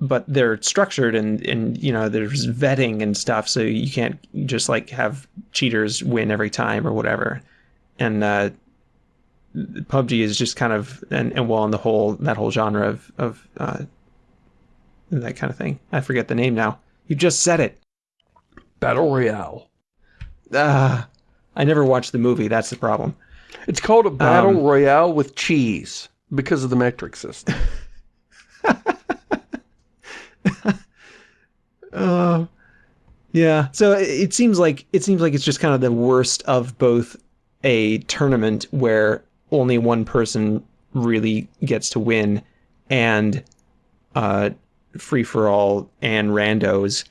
but they're structured and and you know there's vetting and stuff, so you can't just like have cheaters win every time or whatever. And uh, PUBG is just kind of and, and well in the whole that whole genre of of uh, that kind of thing. I forget the name now. You just said it. Battle Royale. Ah, I never watched the movie. That's the problem. It's called a Battle Um, Royale with cheese because of the metric system. Uh, yeah. So it, seems like it seems like it's just kind of the worst of both a tournament where only one person really gets to win and uh, free for all and randos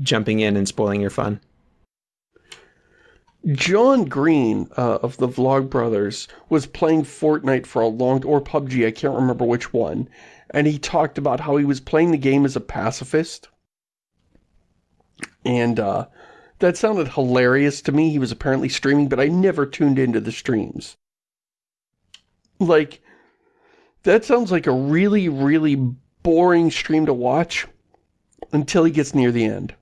jumping in and spoiling your fun. John Green uh, of the Vlog Brothers was playing Fortnite for a long, or PUBG, I can't remember which one, and he talked about how he was playing the game as a pacifist. And uh, that sounded hilarious to me. He was apparently streaming, but I never tuned into the streams. Like, that sounds like a really, really boring stream to watch until he gets near the end.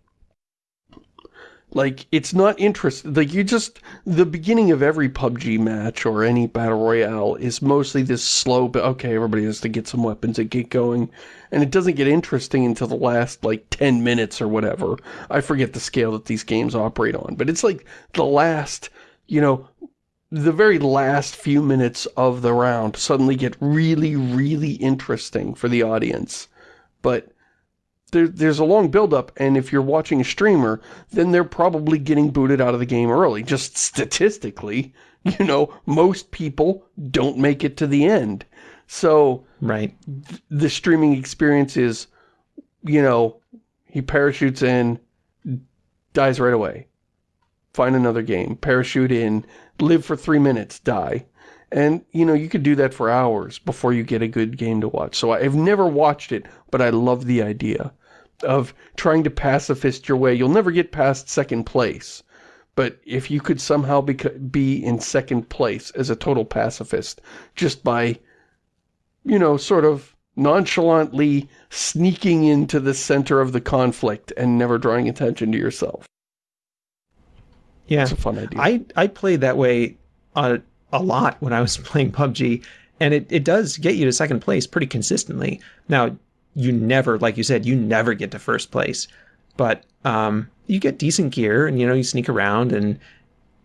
Like, it's not interesting. Like, you just... The beginning of every PUBG match or any Battle Royale is mostly this slow... But okay, everybody has to get some weapons and get going. And it doesn't get interesting until the last, like, 10 minutes or whatever. I forget the scale that these games operate on. But it's like the last, you know... The very last few minutes of the round suddenly get really, really interesting for the audience. But there, there's a long build-up, and if you're watching a streamer, then they're probably getting booted out of the game early. Just statistically, you know, most people don't make it to the end. So, Right. th the streaming experience is, you know, he parachutes in, dies right away. Find another game, parachute in, live for three minutes, die. And, you know, you could do that for hours before you get a good game to watch. So I've never watched it, but I love the idea of trying to pacifist your way. You'll never get past second place. But if you could somehow bec be in second place as a total pacifist, just by, you know, sort of nonchalantly sneaking into the center of the conflict and never drawing attention to yourself. Yeah. It's a fun idea. I, I played that way a, a lot when I was playing PUBG, and it, it does get you to second place pretty consistently. Now, you never, like you said, you never get to first place, but um, you get decent gear, and you know you sneak around and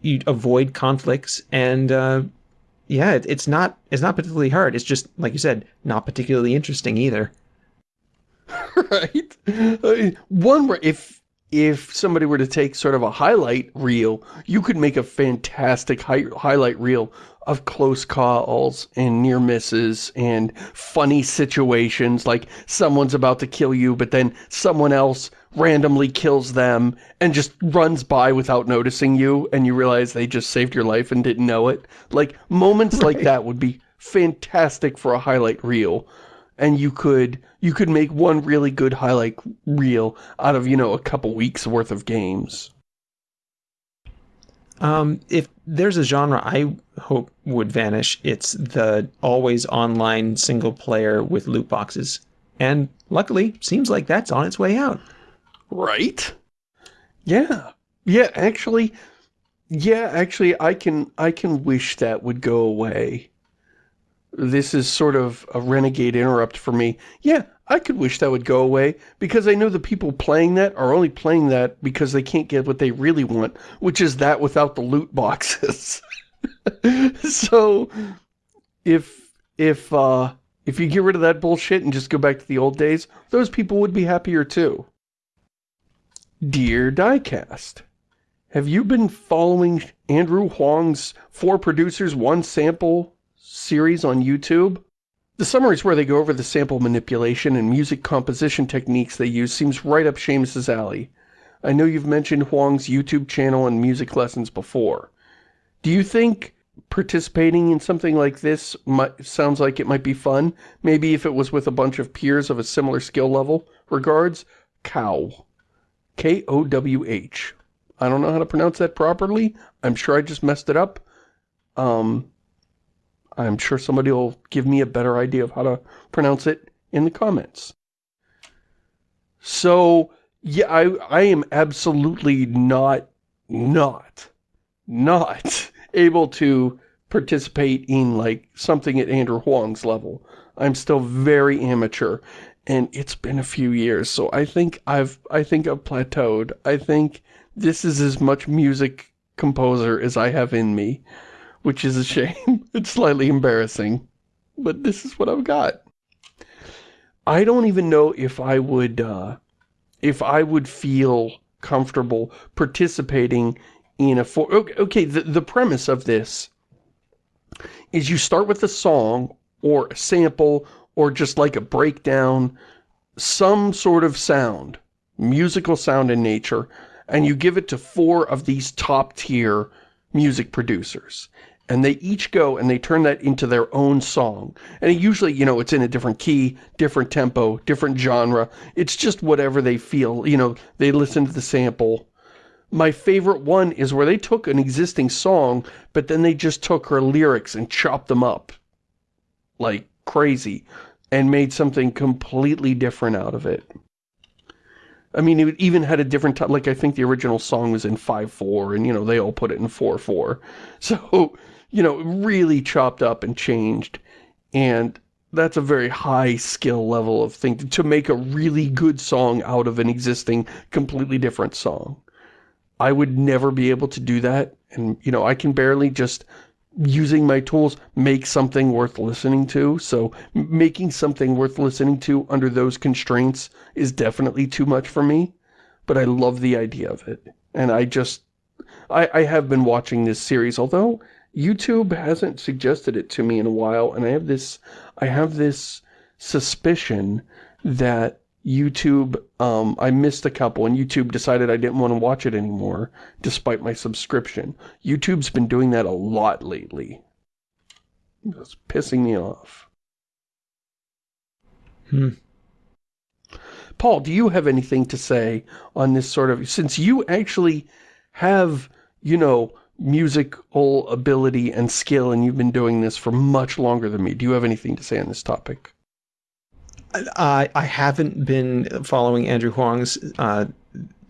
you avoid conflicts, and uh, yeah, it, it's not it's not particularly hard. It's just like you said, not particularly interesting either. right? One if if somebody were to take sort of a highlight reel, you could make a fantastic hi highlight reel of close calls and near misses and funny situations like someone's about to kill you but then someone else randomly kills them and just runs by without noticing you and you realize they just saved your life and didn't know it. Like moments like that would be fantastic for a highlight reel and you could you could make one really good highlight reel out of, you know, a couple weeks worth of games. Um, if there's a genre I hope would vanish, it's the always online single player with loot boxes. And luckily, seems like that's on its way out. Right? Yeah. Yeah, actually yeah, actually I can I can wish that would go away. This is sort of a renegade interrupt for me. Yeah, I could wish that would go away because I know the people playing that are only playing that because they can't get what they really want, which is that without the loot boxes. so if if uh if you get rid of that bullshit and just go back to the old days, those people would be happier too. Dear Diecast, have you been following Andrew Huang's Four Producers One Sample series on YouTube? The summaries where they go over the sample manipulation and music composition techniques they use seems right up Shamus's alley. I know you've mentioned Huang's YouTube channel and music lessons before. Do you think participating in something like this might, sounds like it might be fun? Maybe if it was with a bunch of peers of a similar skill level? Regards, Cow. K-O-W-H. I don't know how to pronounce that properly. I'm sure I just messed it up. Um, I'm sure somebody will give me a better idea of how to pronounce it in the comments. So, yeah, I, I am absolutely not, not, not able to participate in like something at Andrew Huang's level. I'm still very amateur and it's been a few years. So I think I've I think I've plateaued. I think this is as much music composer as I have in me, which is a shame. it's slightly embarrassing, but this is what I've got. I don't even know if I would uh, if I would feel comfortable participating in a for okay the, the premise of this is you start with a song or a sample or just like a breakdown some sort of sound musical sound in nature and you give it to four of these top tier music producers and they each go and they turn that into their own song. And usually, you know, it's in a different key, different tempo, different genre. It's just whatever they feel, you know, they listen to the sample. My favorite one is where they took an existing song, but then they just took her lyrics and chopped them up like crazy and made something completely different out of it. I mean, it even had a different like I think the original song was in 5-4 and, you know, they all put it in 4-4. So, you know, really chopped up and changed. And that's a very high skill level of thing to make a really good song out of an existing completely different song. I would never be able to do that. And, you know, I can barely just using my tools make something worth listening to. So making something worth listening to under those constraints is definitely too much for me. But I love the idea of it. And I just, I, I have been watching this series, although YouTube hasn't suggested it to me in a while, and I have this, I have this suspicion that YouTube, um, I missed a couple, and YouTube decided I didn't want to watch it anymore, despite my subscription. YouTube's been doing that a lot lately. It's pissing me off. Hmm. Paul, do you have anything to say on this sort of, since you actually have, you know, musical ability and skill, and you've been doing this for much longer than me. Do you have anything to say on this topic? I I haven't been following Andrew Huang's uh,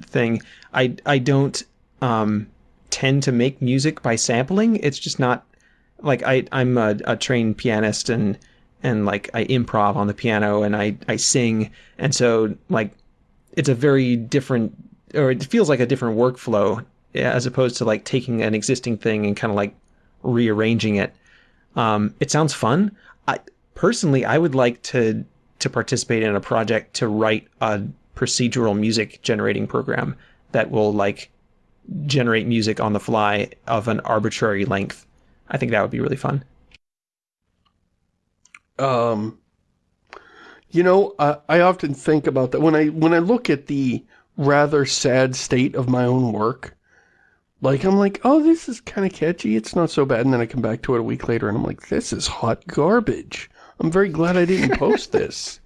thing. I I don't um, tend to make music by sampling. It's just not like I I'm a, a trained pianist and and like I improv on the piano and I I sing and so like it's a very different or it feels like a different workflow as opposed to like taking an existing thing and kind of like rearranging it. Um, it sounds fun. I personally, I would like to to participate in a project to write a procedural music generating program that will like generate music on the fly of an arbitrary length. I think that would be really fun. Um, you know, I, I often think about that when I when I look at the rather sad state of my own work like, I'm like, oh, this is kind of catchy. It's not so bad. And then I come back to it a week later and I'm like, this is hot garbage. I'm very glad I didn't post this.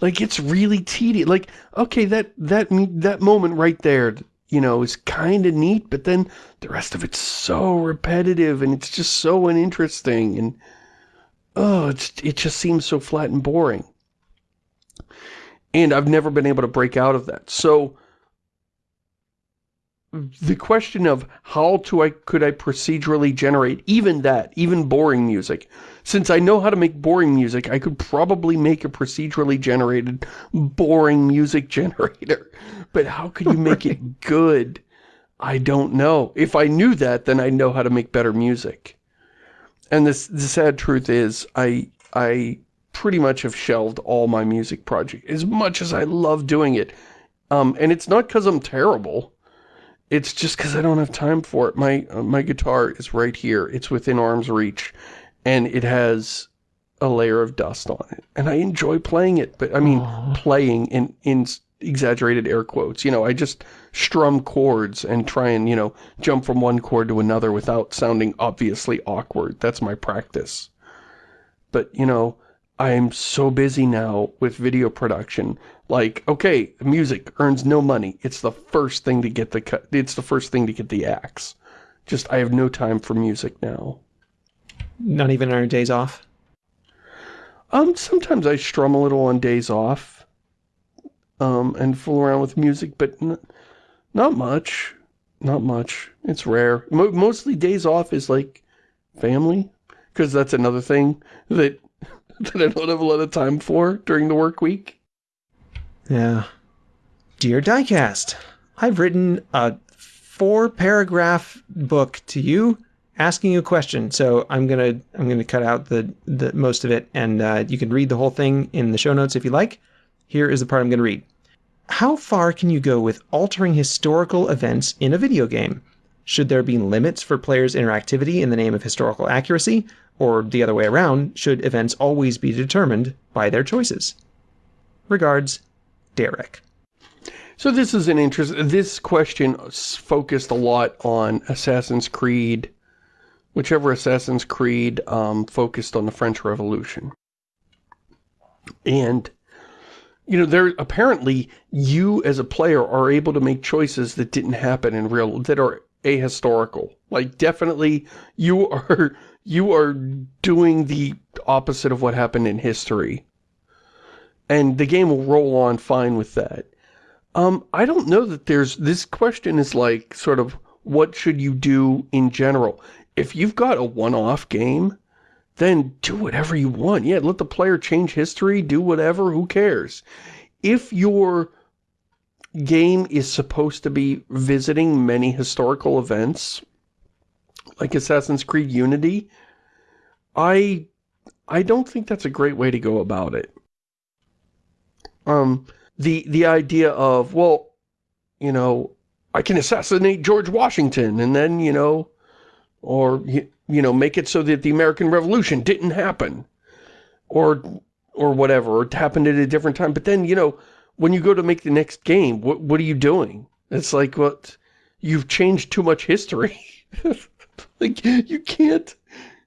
Like, it's really tedious. Like, okay, that, that, that moment right there, you know, is kind of neat, but then the rest of it's so repetitive and it's just so uninteresting. And, oh, it's, it just seems so flat and boring. And I've never been able to break out of that. So, the question of how to I could I procedurally generate even that, even boring music. Since I know how to make boring music, I could probably make a procedurally generated boring music generator. But how could you make it good? I don't know. If I knew that, then I'd know how to make better music. And this the sad truth is I I pretty much have shelved all my music projects as much as I love doing it. Um, and it's not because I'm terrible it's just because I don't have time for it. My uh, my guitar is right here. It's within arm's reach, and it has a layer of dust on it. And I enjoy playing it, but I mean Aww. playing in in exaggerated air quotes. You know, I just strum chords and try and, you know, jump from one chord to another without sounding obviously awkward. That's my practice. But, you know, I'm so busy now with video production. Like, okay, music earns no money. It's the first thing to get the cut. It's the first thing to get the axe. Just, I have no time for music now. Not even on your days off? Um, sometimes I strum a little on days off. Um, and fool around with music, but not much. Not much. It's rare. Mo mostly days off is like family, because that's another thing that, that I don't have a lot of time for during the work week. Yeah. Dear Diecast, I've written a four paragraph book to you asking you a question. So I'm gonna I'm gonna cut out the the most of it, and uh, you can read the whole thing in the show notes if you like. Here is the part I'm gonna read. How far can you go with altering historical events in a video game? Should there be limits for players' interactivity in the name of historical accuracy, or the other way around? Should events always be determined by their choices? Regards, Derek. So this is an interest. This question focused a lot on Assassin's Creed, whichever Assassin's Creed um, focused on the French Revolution. And, you know, there apparently you as a player are able to make choices that didn't happen in real, that are ahistorical. Like definitely you are, you are doing the opposite of what happened in history. And the game will roll on fine with that. Um, I don't know that there's, this question is like, sort of, what should you do in general? If you've got a one-off game, then do whatever you want. Yeah, let the player change history, do whatever, who cares? If your game is supposed to be visiting many historical events, like Assassin's Creed Unity, I, I don't think that's a great way to go about it. Um, the the idea of well you know I can assassinate George Washington and then you know or you, you know make it so that the American Revolution didn't happen or or whatever or it happened at a different time. But then you know when you go to make the next game what what are you doing? It's like what you've changed too much history. Like you can't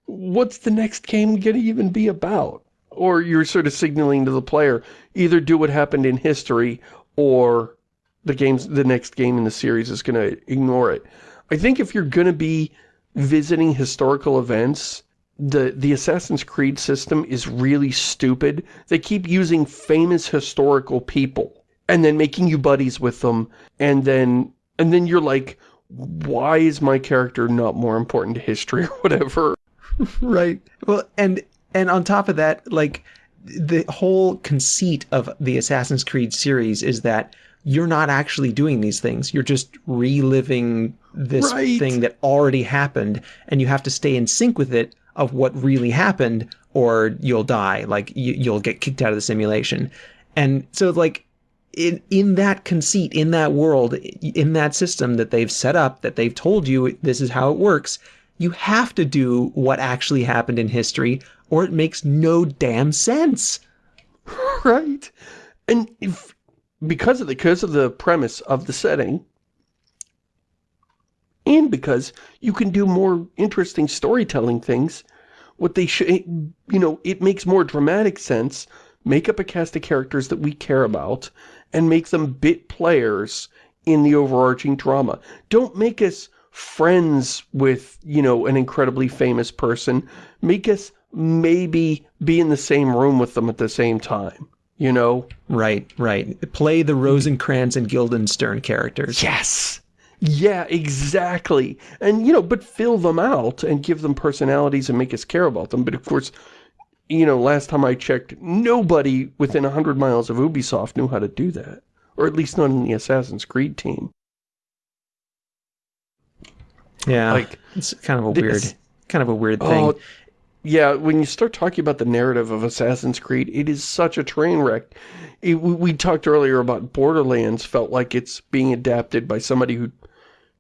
what's the next game gonna even be about or you're sort of signaling to the player, either do what happened in history, or the game's the next game in the series is going to ignore it. I think if you're going to be visiting historical events, the, the Assassin's Creed system is really stupid. They keep using famous historical people, and then making you buddies with them, and then, and then you're like, why is my character not more important to history or whatever? right. Well, and and on top of that, like the whole conceit of the Assassin's Creed series is that you're not actually doing these things. You're just reliving this right. thing that already happened and you have to stay in sync with it of what really happened or you'll die. Like you, you'll get kicked out of the simulation. And so like in in that conceit, in that world, in that system that they've set up, that they've told you this is how it works, you have to do what actually happened in history or it makes no damn sense. Right. And if because of the because of the premise of the setting and because you can do more interesting storytelling things, what they should you know, it makes more dramatic sense. Make up a cast of characters that we care about and make them bit players in the overarching drama. Don't make us friends with, you know, an incredibly famous person. Make us maybe be in the same room with them at the same time, you know? Right, right. Play the Rosencrantz and Guildenstern characters. Yes! Yeah, exactly. And, you know, but fill them out and give them personalities and make us care about them. But of course, you know, last time I checked, nobody within 100 miles of Ubisoft knew how to do that. Or at least not in the Assassin's Creed team. Yeah, like it's kind of a weird, kind of a weird thing. Oh, yeah, when you start talking about the narrative of Assassin's Creed, it is such a train wreck. It, we, we talked earlier about Borderlands felt like it's being adapted by somebody who,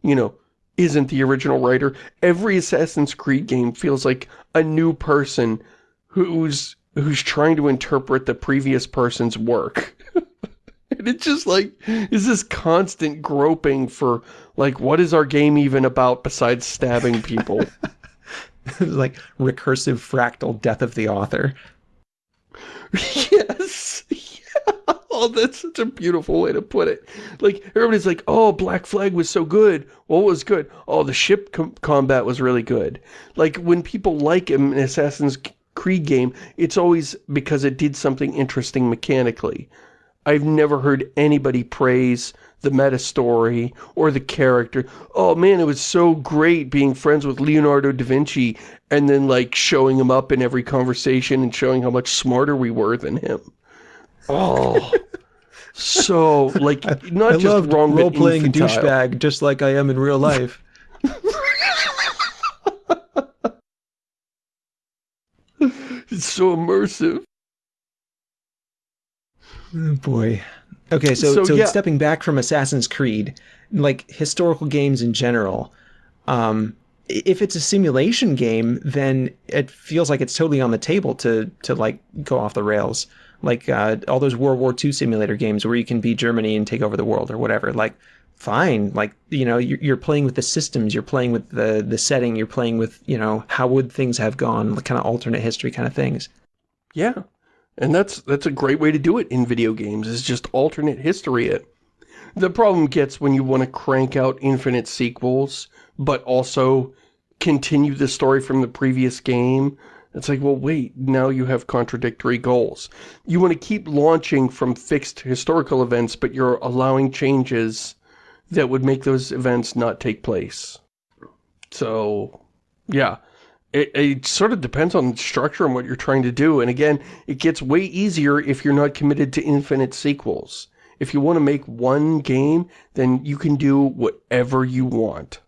you know, isn't the original writer. Every Assassin's Creed game feels like a new person who's who's trying to interpret the previous person's work. And it's just like, is this constant groping for, like, what is our game even about besides stabbing people? like recursive fractal death of the author. Yes. Yeah. Oh, that's such a beautiful way to put it. Like, everybody's like, oh, Black Flag was so good. What was good? Oh, the ship com combat was really good. Like, when people like an Assassin's Creed game, it's always because it did something interesting mechanically. I've never heard anybody praise the meta story or the character. Oh man, it was so great being friends with Leonardo da Vinci and then like showing him up in every conversation and showing how much smarter we were than him. Oh, so like not I just wrong, role-playing infantile. douchebag just like I am in real life. It's so immersive. Oh, boy. Okay, so, So, so, yeah. stepping back from Assassin's Creed, like historical games in general, um, if it's a simulation game, then it feels like it's totally on the table to to like go off the rails. Like uh, all those World War II simulator games where you can be Germany and take over the world or whatever. Like, fine. Like you know, you're, you're playing with the systems, you're playing with the the setting, you're playing with you know how would things have gone, like, kind of alternate history kind of things. Yeah. And that's that's a great way to do it in video games, is just alternate history it. The problem gets when you want to crank out infinite sequels, but also continue the story from the previous game. It's like, well, wait, now you have contradictory goals. You want to keep launching from fixed historical events, but you're allowing changes that would make those events not take place. So, yeah. It, it sort of depends on structure and what you're trying to do. And again, it gets way easier if you're not committed to infinite sequels. If you want to make one game, then you can do whatever you want.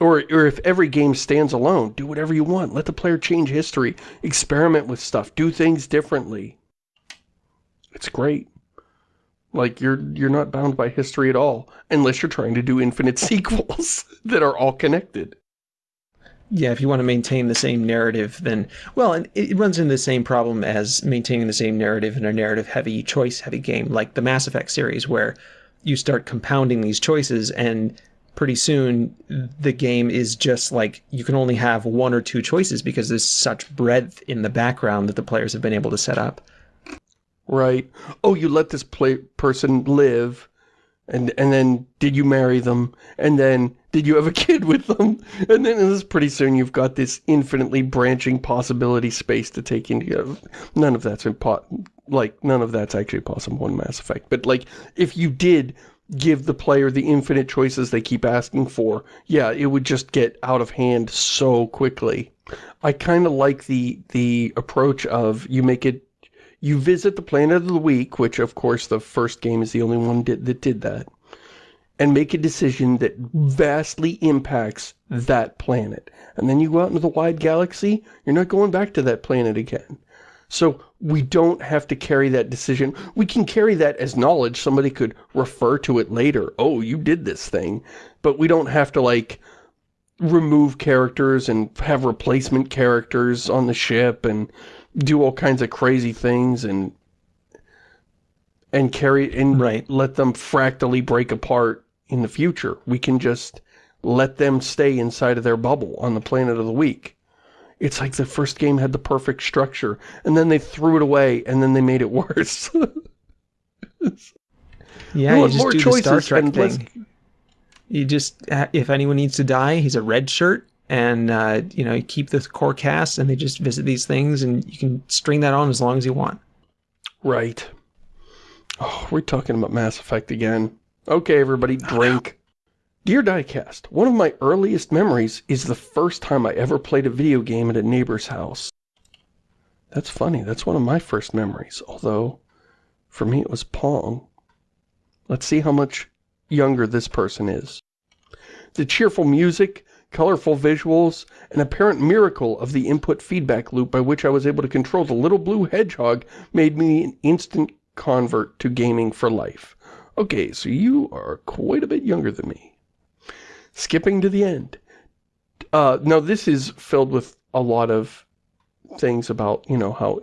Or, or if every game stands alone, do whatever you want. Let the player change history, experiment with stuff, do things differently. It's great. Like, you're you're not bound by history at all, unless you're trying to do infinite sequels that are all connected. Yeah, if you want to maintain the same narrative, then well, and it runs into the same problem as maintaining the same narrative in a narrative-heavy, choice-heavy game like the Mass Effect series, where you start compounding these choices, and pretty soon the game is just like you can only have one or two choices because there's such breadth in the background that the players have been able to set up. Right. Oh, you let this play person live, and and then did you marry them? And then did you have a kid with them? And then this pretty soon you've got this infinitely branching possibility space to take into. None of that's impo like none of that's actually possible in Mass Effect. But like if you did give the player the infinite choices they keep asking for, yeah, it would just get out of hand so quickly. I kind of like the the approach of you make it you visit the planet of the week, which of course the first game is the only one did, that did that, and make a decision that vastly impacts that planet. And then you go out into the wide galaxy, you're not going back to that planet again. So we don't have to carry that decision. We can carry that as knowledge. Somebody could refer to it later. Oh, you did this thing. But we don't have to like remove characters and have replacement characters on the ship and do all kinds of crazy things and and carry and Right. let them fractally break apart in the future. We can just let them stay inside of their bubble on the planet of the week. It's like the first game had the perfect structure, and then they threw it away, and then they made it worse. Yeah, you just more do the Star choices Trek and less- thing. You just, uh, if anyone needs to die, he's a red shirt, and uh, you know you keep the core cast, and they just visit these things, and you can string that on as long as you want. right. Oh, we're talking about Mass Effect again. Okay, everybody, drink. Dear Diecast, one of my earliest memories is the first time I ever played a video game at a neighbor's house. That's funny. That's one of my first memories. Although, for me, it was Pong. Let's see how much younger this person is. The cheerful music, colorful visuals, an apparent miracle of the input feedback loop by which I was able to control the little blue hedgehog made me an instant convert to gaming for life. Okay, so you are quite a bit younger than me. Skipping to the end. Uh, now this is filled with a lot of things about, you know, how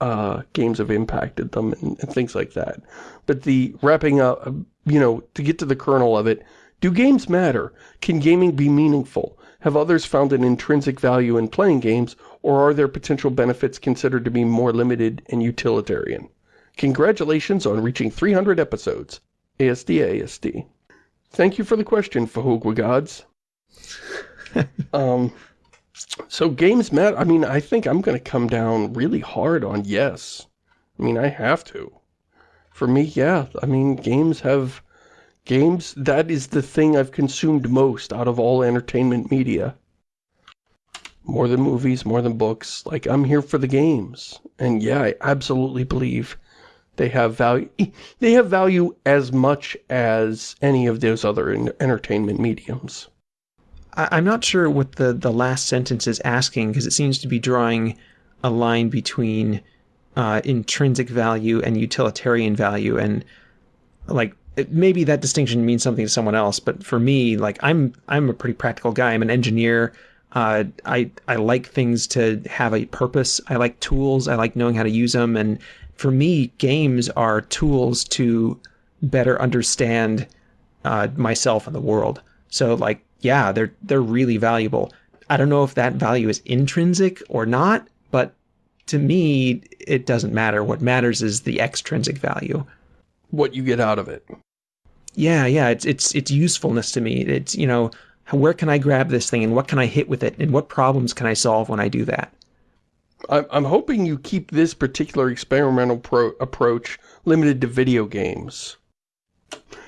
uh, games have impacted them and, and things like that. But the wrapping up, you know, to get to the kernel of it, do games matter? Can gaming be meaningful? Have others found an intrinsic value in playing games, or are their potential benefits considered to be more limited and utilitarian? Congratulations on reaching 300 episodes. ASD ASD. Thank you for the question, Fahogwa Gods. um, so games matter. I mean, I think I'm going to come down really hard on yes. I mean, I have to. For me, yeah. I mean, games have... Games, that is the thing I've consumed most out of all entertainment media. More than movies, more than books. Like, I'm here for the games. And yeah, I absolutely believe they have value. They have value as much as any of those other entertainment mediums. I'm not sure what the, the last sentence is asking because it seems to be drawing a line between uh, intrinsic value and utilitarian value. And like, maybe that distinction means something to someone else, but for me, like I'm, I'm a pretty practical guy. I'm an engineer. Uh, I, I like things to have a purpose. I like tools. I like knowing how to use them. And for me, games are tools to better understand uh, myself and the world. So like, yeah, they're they're really valuable. I don't know if that value is intrinsic or not, but to me, it doesn't matter. What matters is the extrinsic value. What you get out of it. Yeah, yeah, it's it's it's usefulness to me. It's, you know, where can I grab this thing and what can I hit with it and what problems can I solve when I do that? I'm hoping you keep this particular experimental approach limited to video games.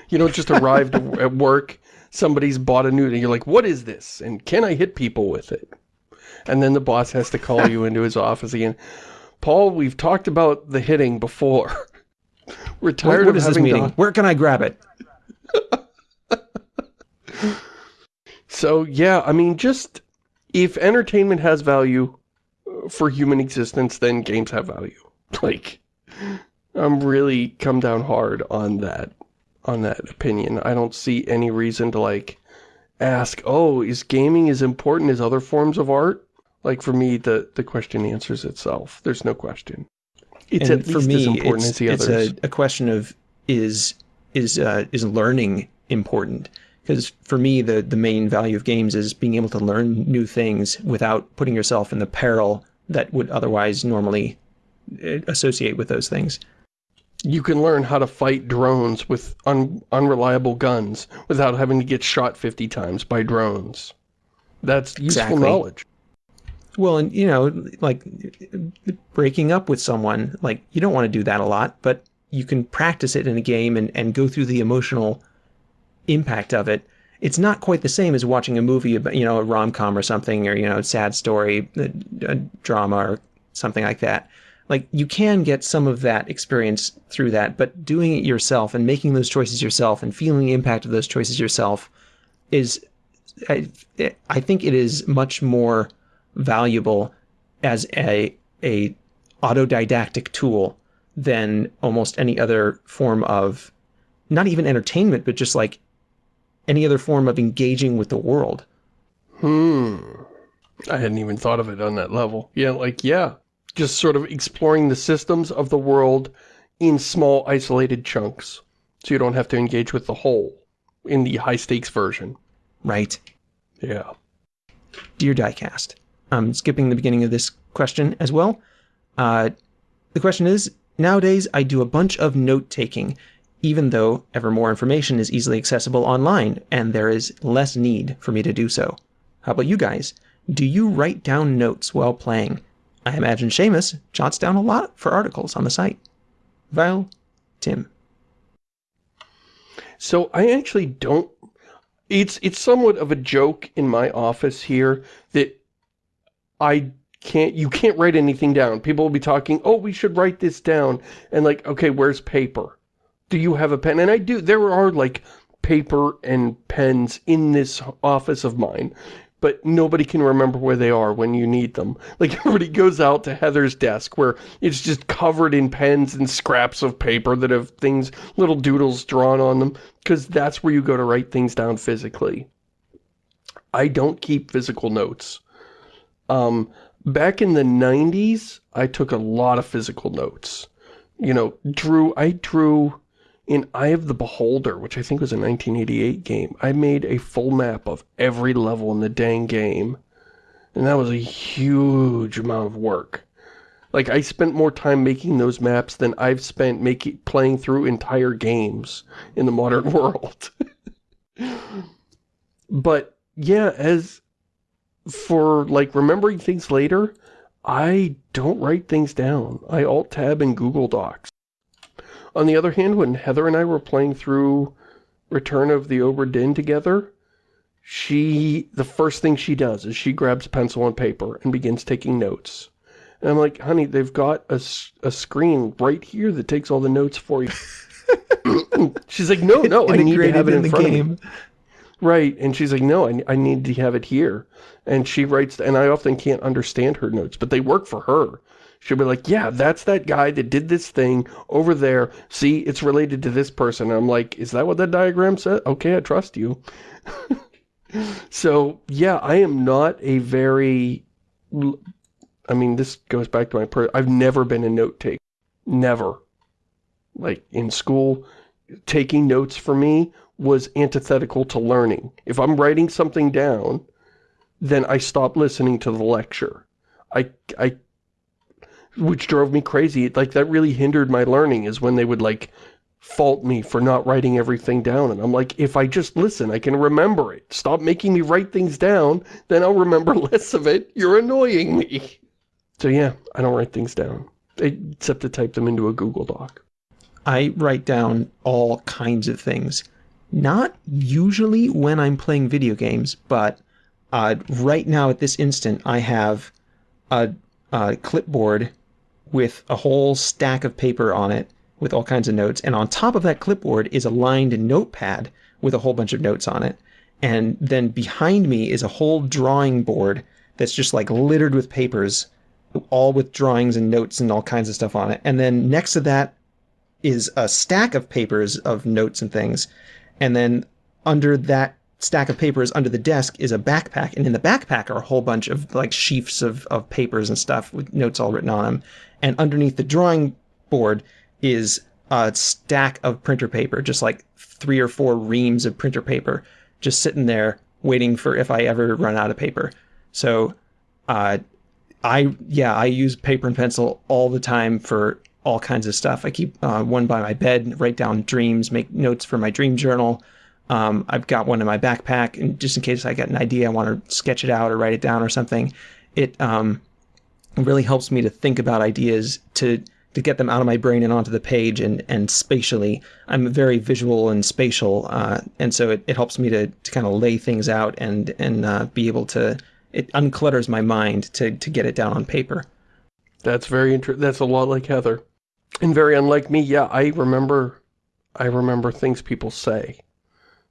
You don't just arrive at work, somebody's bought a new, and you're like, what is this? And can I hit people with it? And then the boss has to call you into his office again. Paul, we've talked about the hitting before. We're tired what, what of having this meeting? Where can I grab it? so, yeah, I mean, just if entertainment has value, uh, for human existence, then games have value. Like, I'm really come down hard on that, on that opinion. I don't see any reason to, like, ask, oh, is gaming as important as other forms of art? Like, for me, the, the question answers itself. There's no question. It's and at least me, as important as the others. It's a, a question of, is, is, uh, is learning important? Because for me, the, the main value of games is being able to learn new things without putting yourself in the peril that would otherwise normally uh, associate with those things. You can learn how to fight drones with un unreliable guns without having to get shot 50 times by drones. That's useful exactly. knowledge. Well, and you know, like breaking up with someone, like you don't want to do that a lot, but you can practice it in a game and, and go through the emotional impact of it it's not quite the same as watching a movie about, you know, a rom-com or something, or, you know, a sad story, a, a drama or something like that. Like, you can get some of that experience through that, but doing it yourself and making those choices yourself and feeling the impact of those choices yourself is, I, I think it is much more valuable as a, a autodidactic tool than almost any other form of not even entertainment, but just like any other form of engaging with the world. Hmm. I hadn't even thought of it on that level. Yeah, like, yeah. Just sort of exploring the systems of the world in small, isolated chunks. So you don't have to engage with the whole in the high-stakes version. Right. Yeah. Dear Diecast, I'm skipping the beginning of this question as well. Uh, the question is, nowadays I do a bunch of note-taking even though ever more information is easily accessible online and there is less need for me to do so. How about you guys? Do you write down notes while playing? I imagine Shamus jots down a lot for articles on the site. Val, Tim. So I actually don't... It's, it's somewhat of a joke in my office here that I can't you can't write anything down. People will be talking, oh, we should write this down. And like, okay, where's paper? do you have a pen? And I do, there are like paper and pens in this office of mine, but nobody can remember where they are when you need them. Like everybody goes out to Heather's desk where it's just covered in pens and scraps of paper that have things, little doodles drawn on them, because that's where you go to write things down physically. I don't keep physical notes. Um, back in the 90s, I took a lot of physical notes. You know, drew, I drew in Eye of the Beholder, which I think was a 1988 game, I made a full map of every level in the dang game. And that was a huge amount of work. Like, I spent more time making those maps than I've spent making playing through entire games in the modern world. but, yeah, as for, like, remembering things later, I don't write things down. I alt-tab in Google Docs. On the other hand, when Heather and I were playing through Return of the Obra Dinn together, she, the first thing she does is she grabs pencil and paper and begins taking notes. And I'm like, honey, they've got a, a screen right here that takes all the notes for you. she's like, no, no, I need to have it in, in front game. Right, and she's like, no, I, I need to have it here. And she writes, and I often can't understand her notes, but they work for her. She'll be like, yeah, that's that guy that did this thing over there. See, it's related to this person. And I'm like, is that what that diagram said? Okay, I trust you. so, yeah, I am not a very... I mean, this goes back to my... Per I've never been a note taker. Never. Like, in school, taking notes for me was antithetical to learning. If I'm writing something down, then I stop listening to the lecture. I, I, which drove me crazy. Like, that really hindered my learning is when they would, like, fault me for not writing everything down. And I'm like, if I just listen, I can remember it. Stop making me write things down, then I'll remember less of it. You're annoying me. So yeah, I don't write things down, except to type them into a Google Doc. I write down all kinds of things. Not usually when I'm playing video games, but uh, right now at this instant, I have a, a clipboard with a whole stack of paper on it with all kinds of notes. And on top of that clipboard is a lined notepad with a whole bunch of notes on it. And then behind me is a whole drawing board that's just like littered with papers, all with drawings and notes and all kinds of stuff on it. And then next to that is a stack of papers of notes and things. And then under that stack of papers under the desk is a backpack. And in the backpack are a whole bunch of like sheafs of, of papers and stuff with notes all written on them. And underneath the drawing board is a stack of printer paper, just like three or four reams of printer paper, just sitting there waiting for if I ever run out of paper. So, uh, I, yeah, I use paper and pencil all the time for all kinds of stuff. I keep uh, one by my bed, write down dreams, make notes for my dream journal. Um, I've got one in my backpack, and just in case I get an idea, I want to sketch it out or write it down or something. It um, really helps me to think about ideas to to get them out of my brain and onto the page and and spatially. I'm very visual and spatial, uh, and so it, it helps me to, to kind of lay things out and and uh, be able to. It unclutters my mind to to get it down on paper. That's very interesting. That's a lot like Heather. And very unlike me, yeah, I remember, I remember things people say.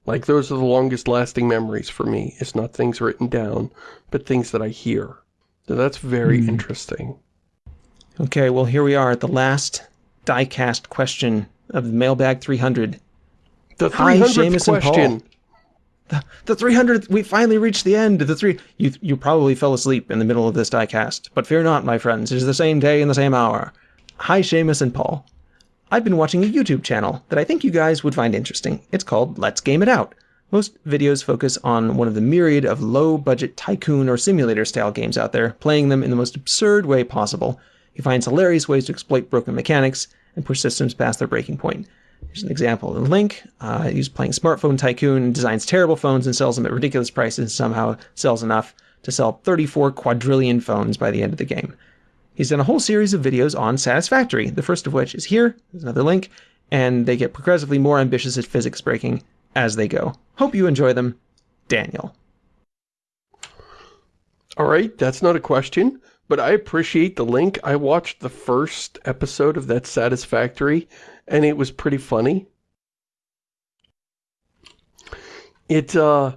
Like, those are the longest lasting memories for me. It's not things written down, but things that I hear. So that's very mm. interesting. Okay, well, here we are at the last diecast question of the Mailbag 300. The 300th question. The, the 300th, we finally reached the end. The three, you, you probably fell asleep in the middle of this diecast, but fear not, my friends. It is the same day and the same hour. Hi, Shamus and Paul. I've been watching a YouTube channel that I think you guys would find interesting. It's called Let's Game It Out. Most videos focus on one of the myriad of low-budget tycoon or simulator-style games out there, playing them in the most absurd way possible. He finds hilarious ways to exploit broken mechanics and push systems past their breaking point. Here's an example in Link. Uh, he's playing Smartphone Tycoon, designs terrible phones and sells them at ridiculous prices and somehow sells enough to sell 34 quadrillion phones by the end of the game. He's done a whole series of videos on Satisfactory, the first of which is here. There's another link. And they get progressively more ambitious at physics breaking as they go. Hope you enjoy them. Daniel. All right, that's not a question, but I appreciate the link. I watched the first episode of that Satisfactory, and it was pretty funny. It, uh,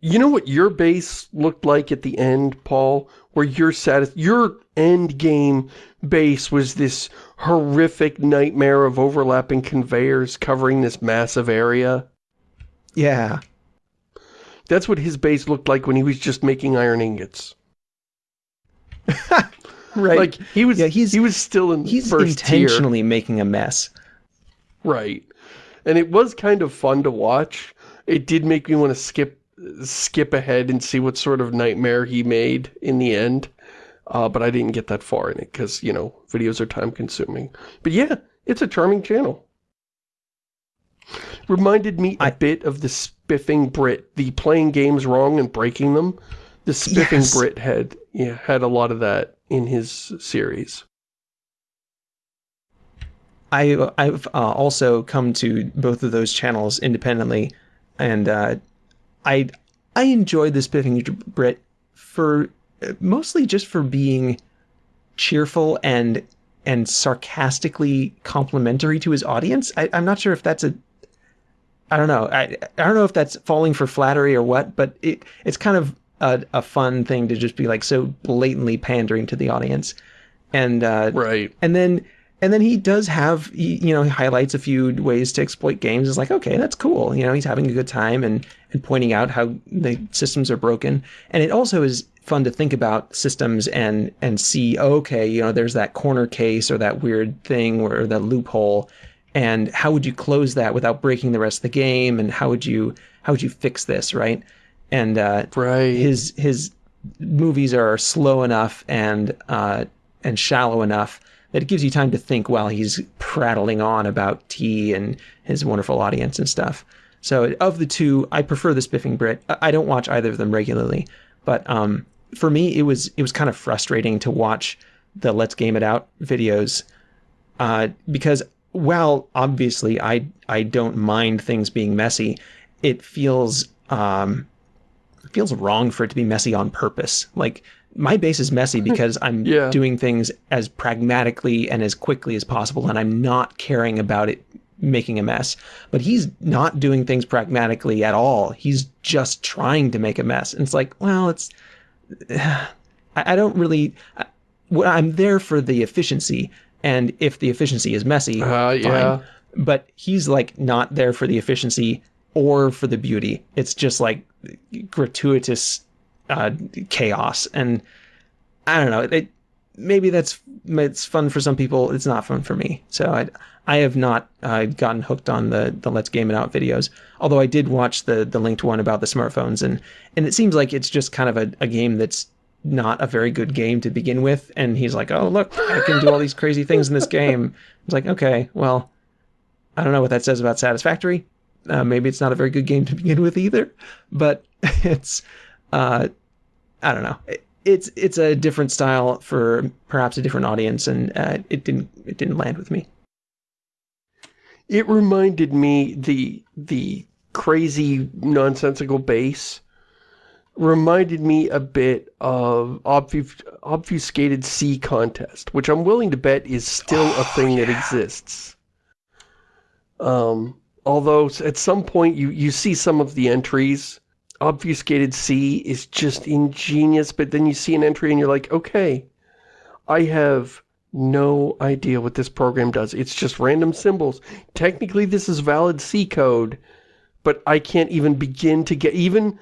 you know what your base looked like at the end, Paul? Where your satis your end game base was this horrific nightmare of overlapping conveyors covering this massive area? Yeah. That's what his base looked like when he was just making iron ingots. right. Like he was yeah, he's, he was still in he's intentionally tier. making a mess. Right. And it was kind of fun to watch. It did make me want to skip skip ahead and see what sort of nightmare he made in the end. Uh, but I didn't get that far in it because, you know, videos are time consuming. But yeah, it's a charming channel. Reminded me a bit of the Spiffing Brit, the playing games wrong and breaking them. The Spiffing yes. Brit had, yeah, had a lot of that in his series. I I've uh, also come to both of those channels independently, and uh, I I enjoy the Spiffing Brit for mostly just for being cheerful and and sarcastically complimentary to his audience. I, I'm not sure if that's a I don't know. I I don't know if that's falling for flattery or what, but it it's kind of a, a fun thing to just be like so blatantly pandering to the audience, and uh, Right. and then and then he does have he, you know he highlights a few ways to exploit games. It's like okay, that's cool. You know, he's having a good time and and pointing out how the systems are broken. And it also is fun to think about systems and and see okay, you know, there's that corner case or that weird thing or that loophole. And how would you close that without breaking the rest of the game? And how would you how would you fix this, right? And uh, Right. his his movies are slow enough and uh, and shallow enough that it gives you time to think while he's prattling on about tea and his wonderful audience and stuff. So of the two, I prefer the Spiffing Brit. I I don't watch either of them regularly, but um, for me, it was it was kind of frustrating to watch the Let's Game It Out videos uh, because while obviously I I don't mind things being messy, it feels um, it feels wrong for it to be messy on purpose. Like my base is messy because I'm Yeah. doing things as pragmatically and as quickly as possible, and I'm not caring about it making a mess. But he's not doing things pragmatically at all. He's just trying to make a mess. And it's like, well, it's I, I don't really. I'm there for the efficiency, and if the efficiency is messy, Uh, yeah. fine. But he's like not there for the efficiency or for the beauty. It's just like gratuitous uh, chaos, and I don't know. It, maybe that's it's fun for some people. It's not fun for me. So I I have not uh, gotten hooked on the the Let's Game It Out videos. Although I did watch the the linked one about the smartphones, and and it seems like it's just kind of a, a game that's not a very good game to begin with. And he's like, oh look, I can do all these crazy things in this game. It's like, okay, well, I don't know what that says about Satisfactory. Uh, maybe it's not a very good game to begin with either, but it's uh, I don't know. It- It's it's a different style for perhaps a different audience, and uh, it didn't it didn't land with me. It reminded me the the crazy nonsensical base reminded me a bit of obfus obfuscated C contest, which I'm willing to bet is still a thing that exists. Um, although at some point you you see some of the entries, obfuscated C is just ingenious, but then you see an entry and you're like, okay, I have no idea what this program does. It's just random symbols. Technically, this is valid C code, but I can't even begin to get, even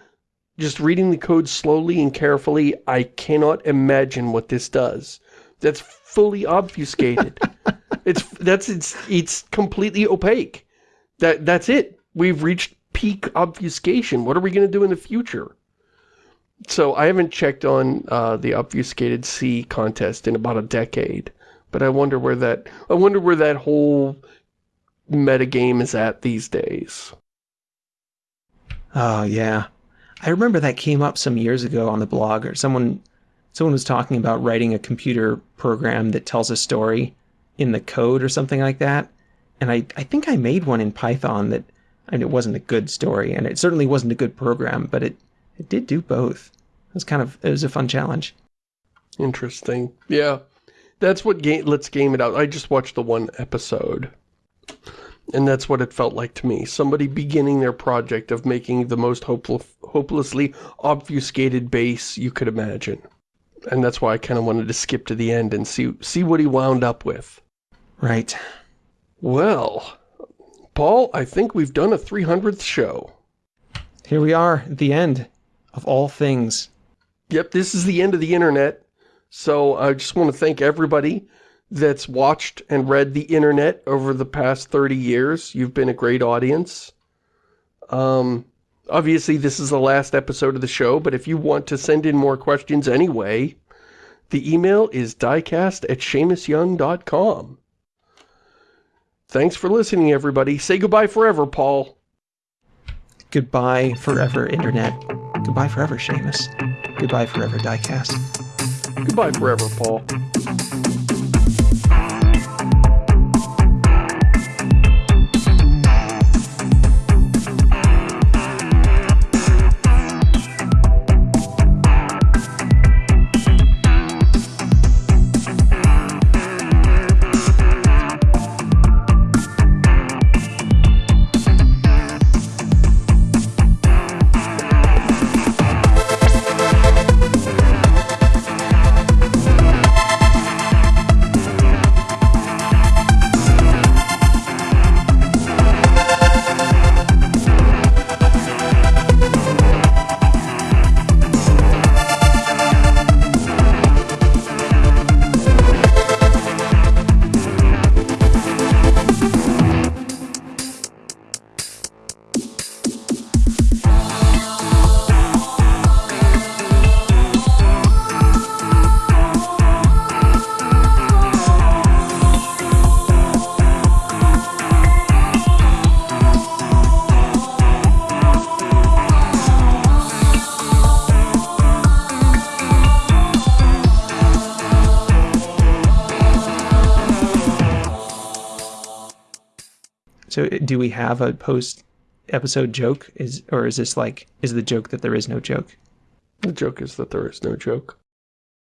just reading the code slowly and carefully, I cannot imagine what this does. That's fully obfuscated. it's, that's, it's, it's completely opaque. That, that's it. We've reached peak obfuscation. What are we going to do in the future? So I haven't checked on uh, the obfuscated C contest in about a decade, but I wonder where that I wonder where that whole metagame is at these days. Oh yeah, I remember that came up some years ago on the blog, or someone someone was talking about writing a computer program that tells a story in the code or something like that. And I I think I made one in Python that Mean it wasn't a good story, and it certainly wasn't a good program, but it it did do both. It was kind of it was a fun challenge. Interesting. Yeah, that's what game. Let's game it out. I just watched the one episode, and that's what it felt like to me. Somebody beginning their project of making the most hopeless, hopelessly obfuscated base you could imagine, and that's why I kind of wanted to skip to the end and see see what he wound up with. Right. Well, Paul, I think we've done a 300th show. Here we are at the end of all things. Yep, this is the end of the internet. So I just want to thank everybody that's watched and read the internet over the past 30 years. You've been a great audience. Um, obviously, this is the last episode of the show, but if you want to send in more questions anyway, the email is diecast at ShamusYoung.com. Thanks for listening, everybody. Say goodbye forever, Paul. Goodbye forever, internet. Goodbye forever, Shamus. Goodbye forever, Diecast. Goodbye forever, Paul. Do we have a post episode joke? Is or is this like is the joke that there is no joke? The joke is that there is no joke.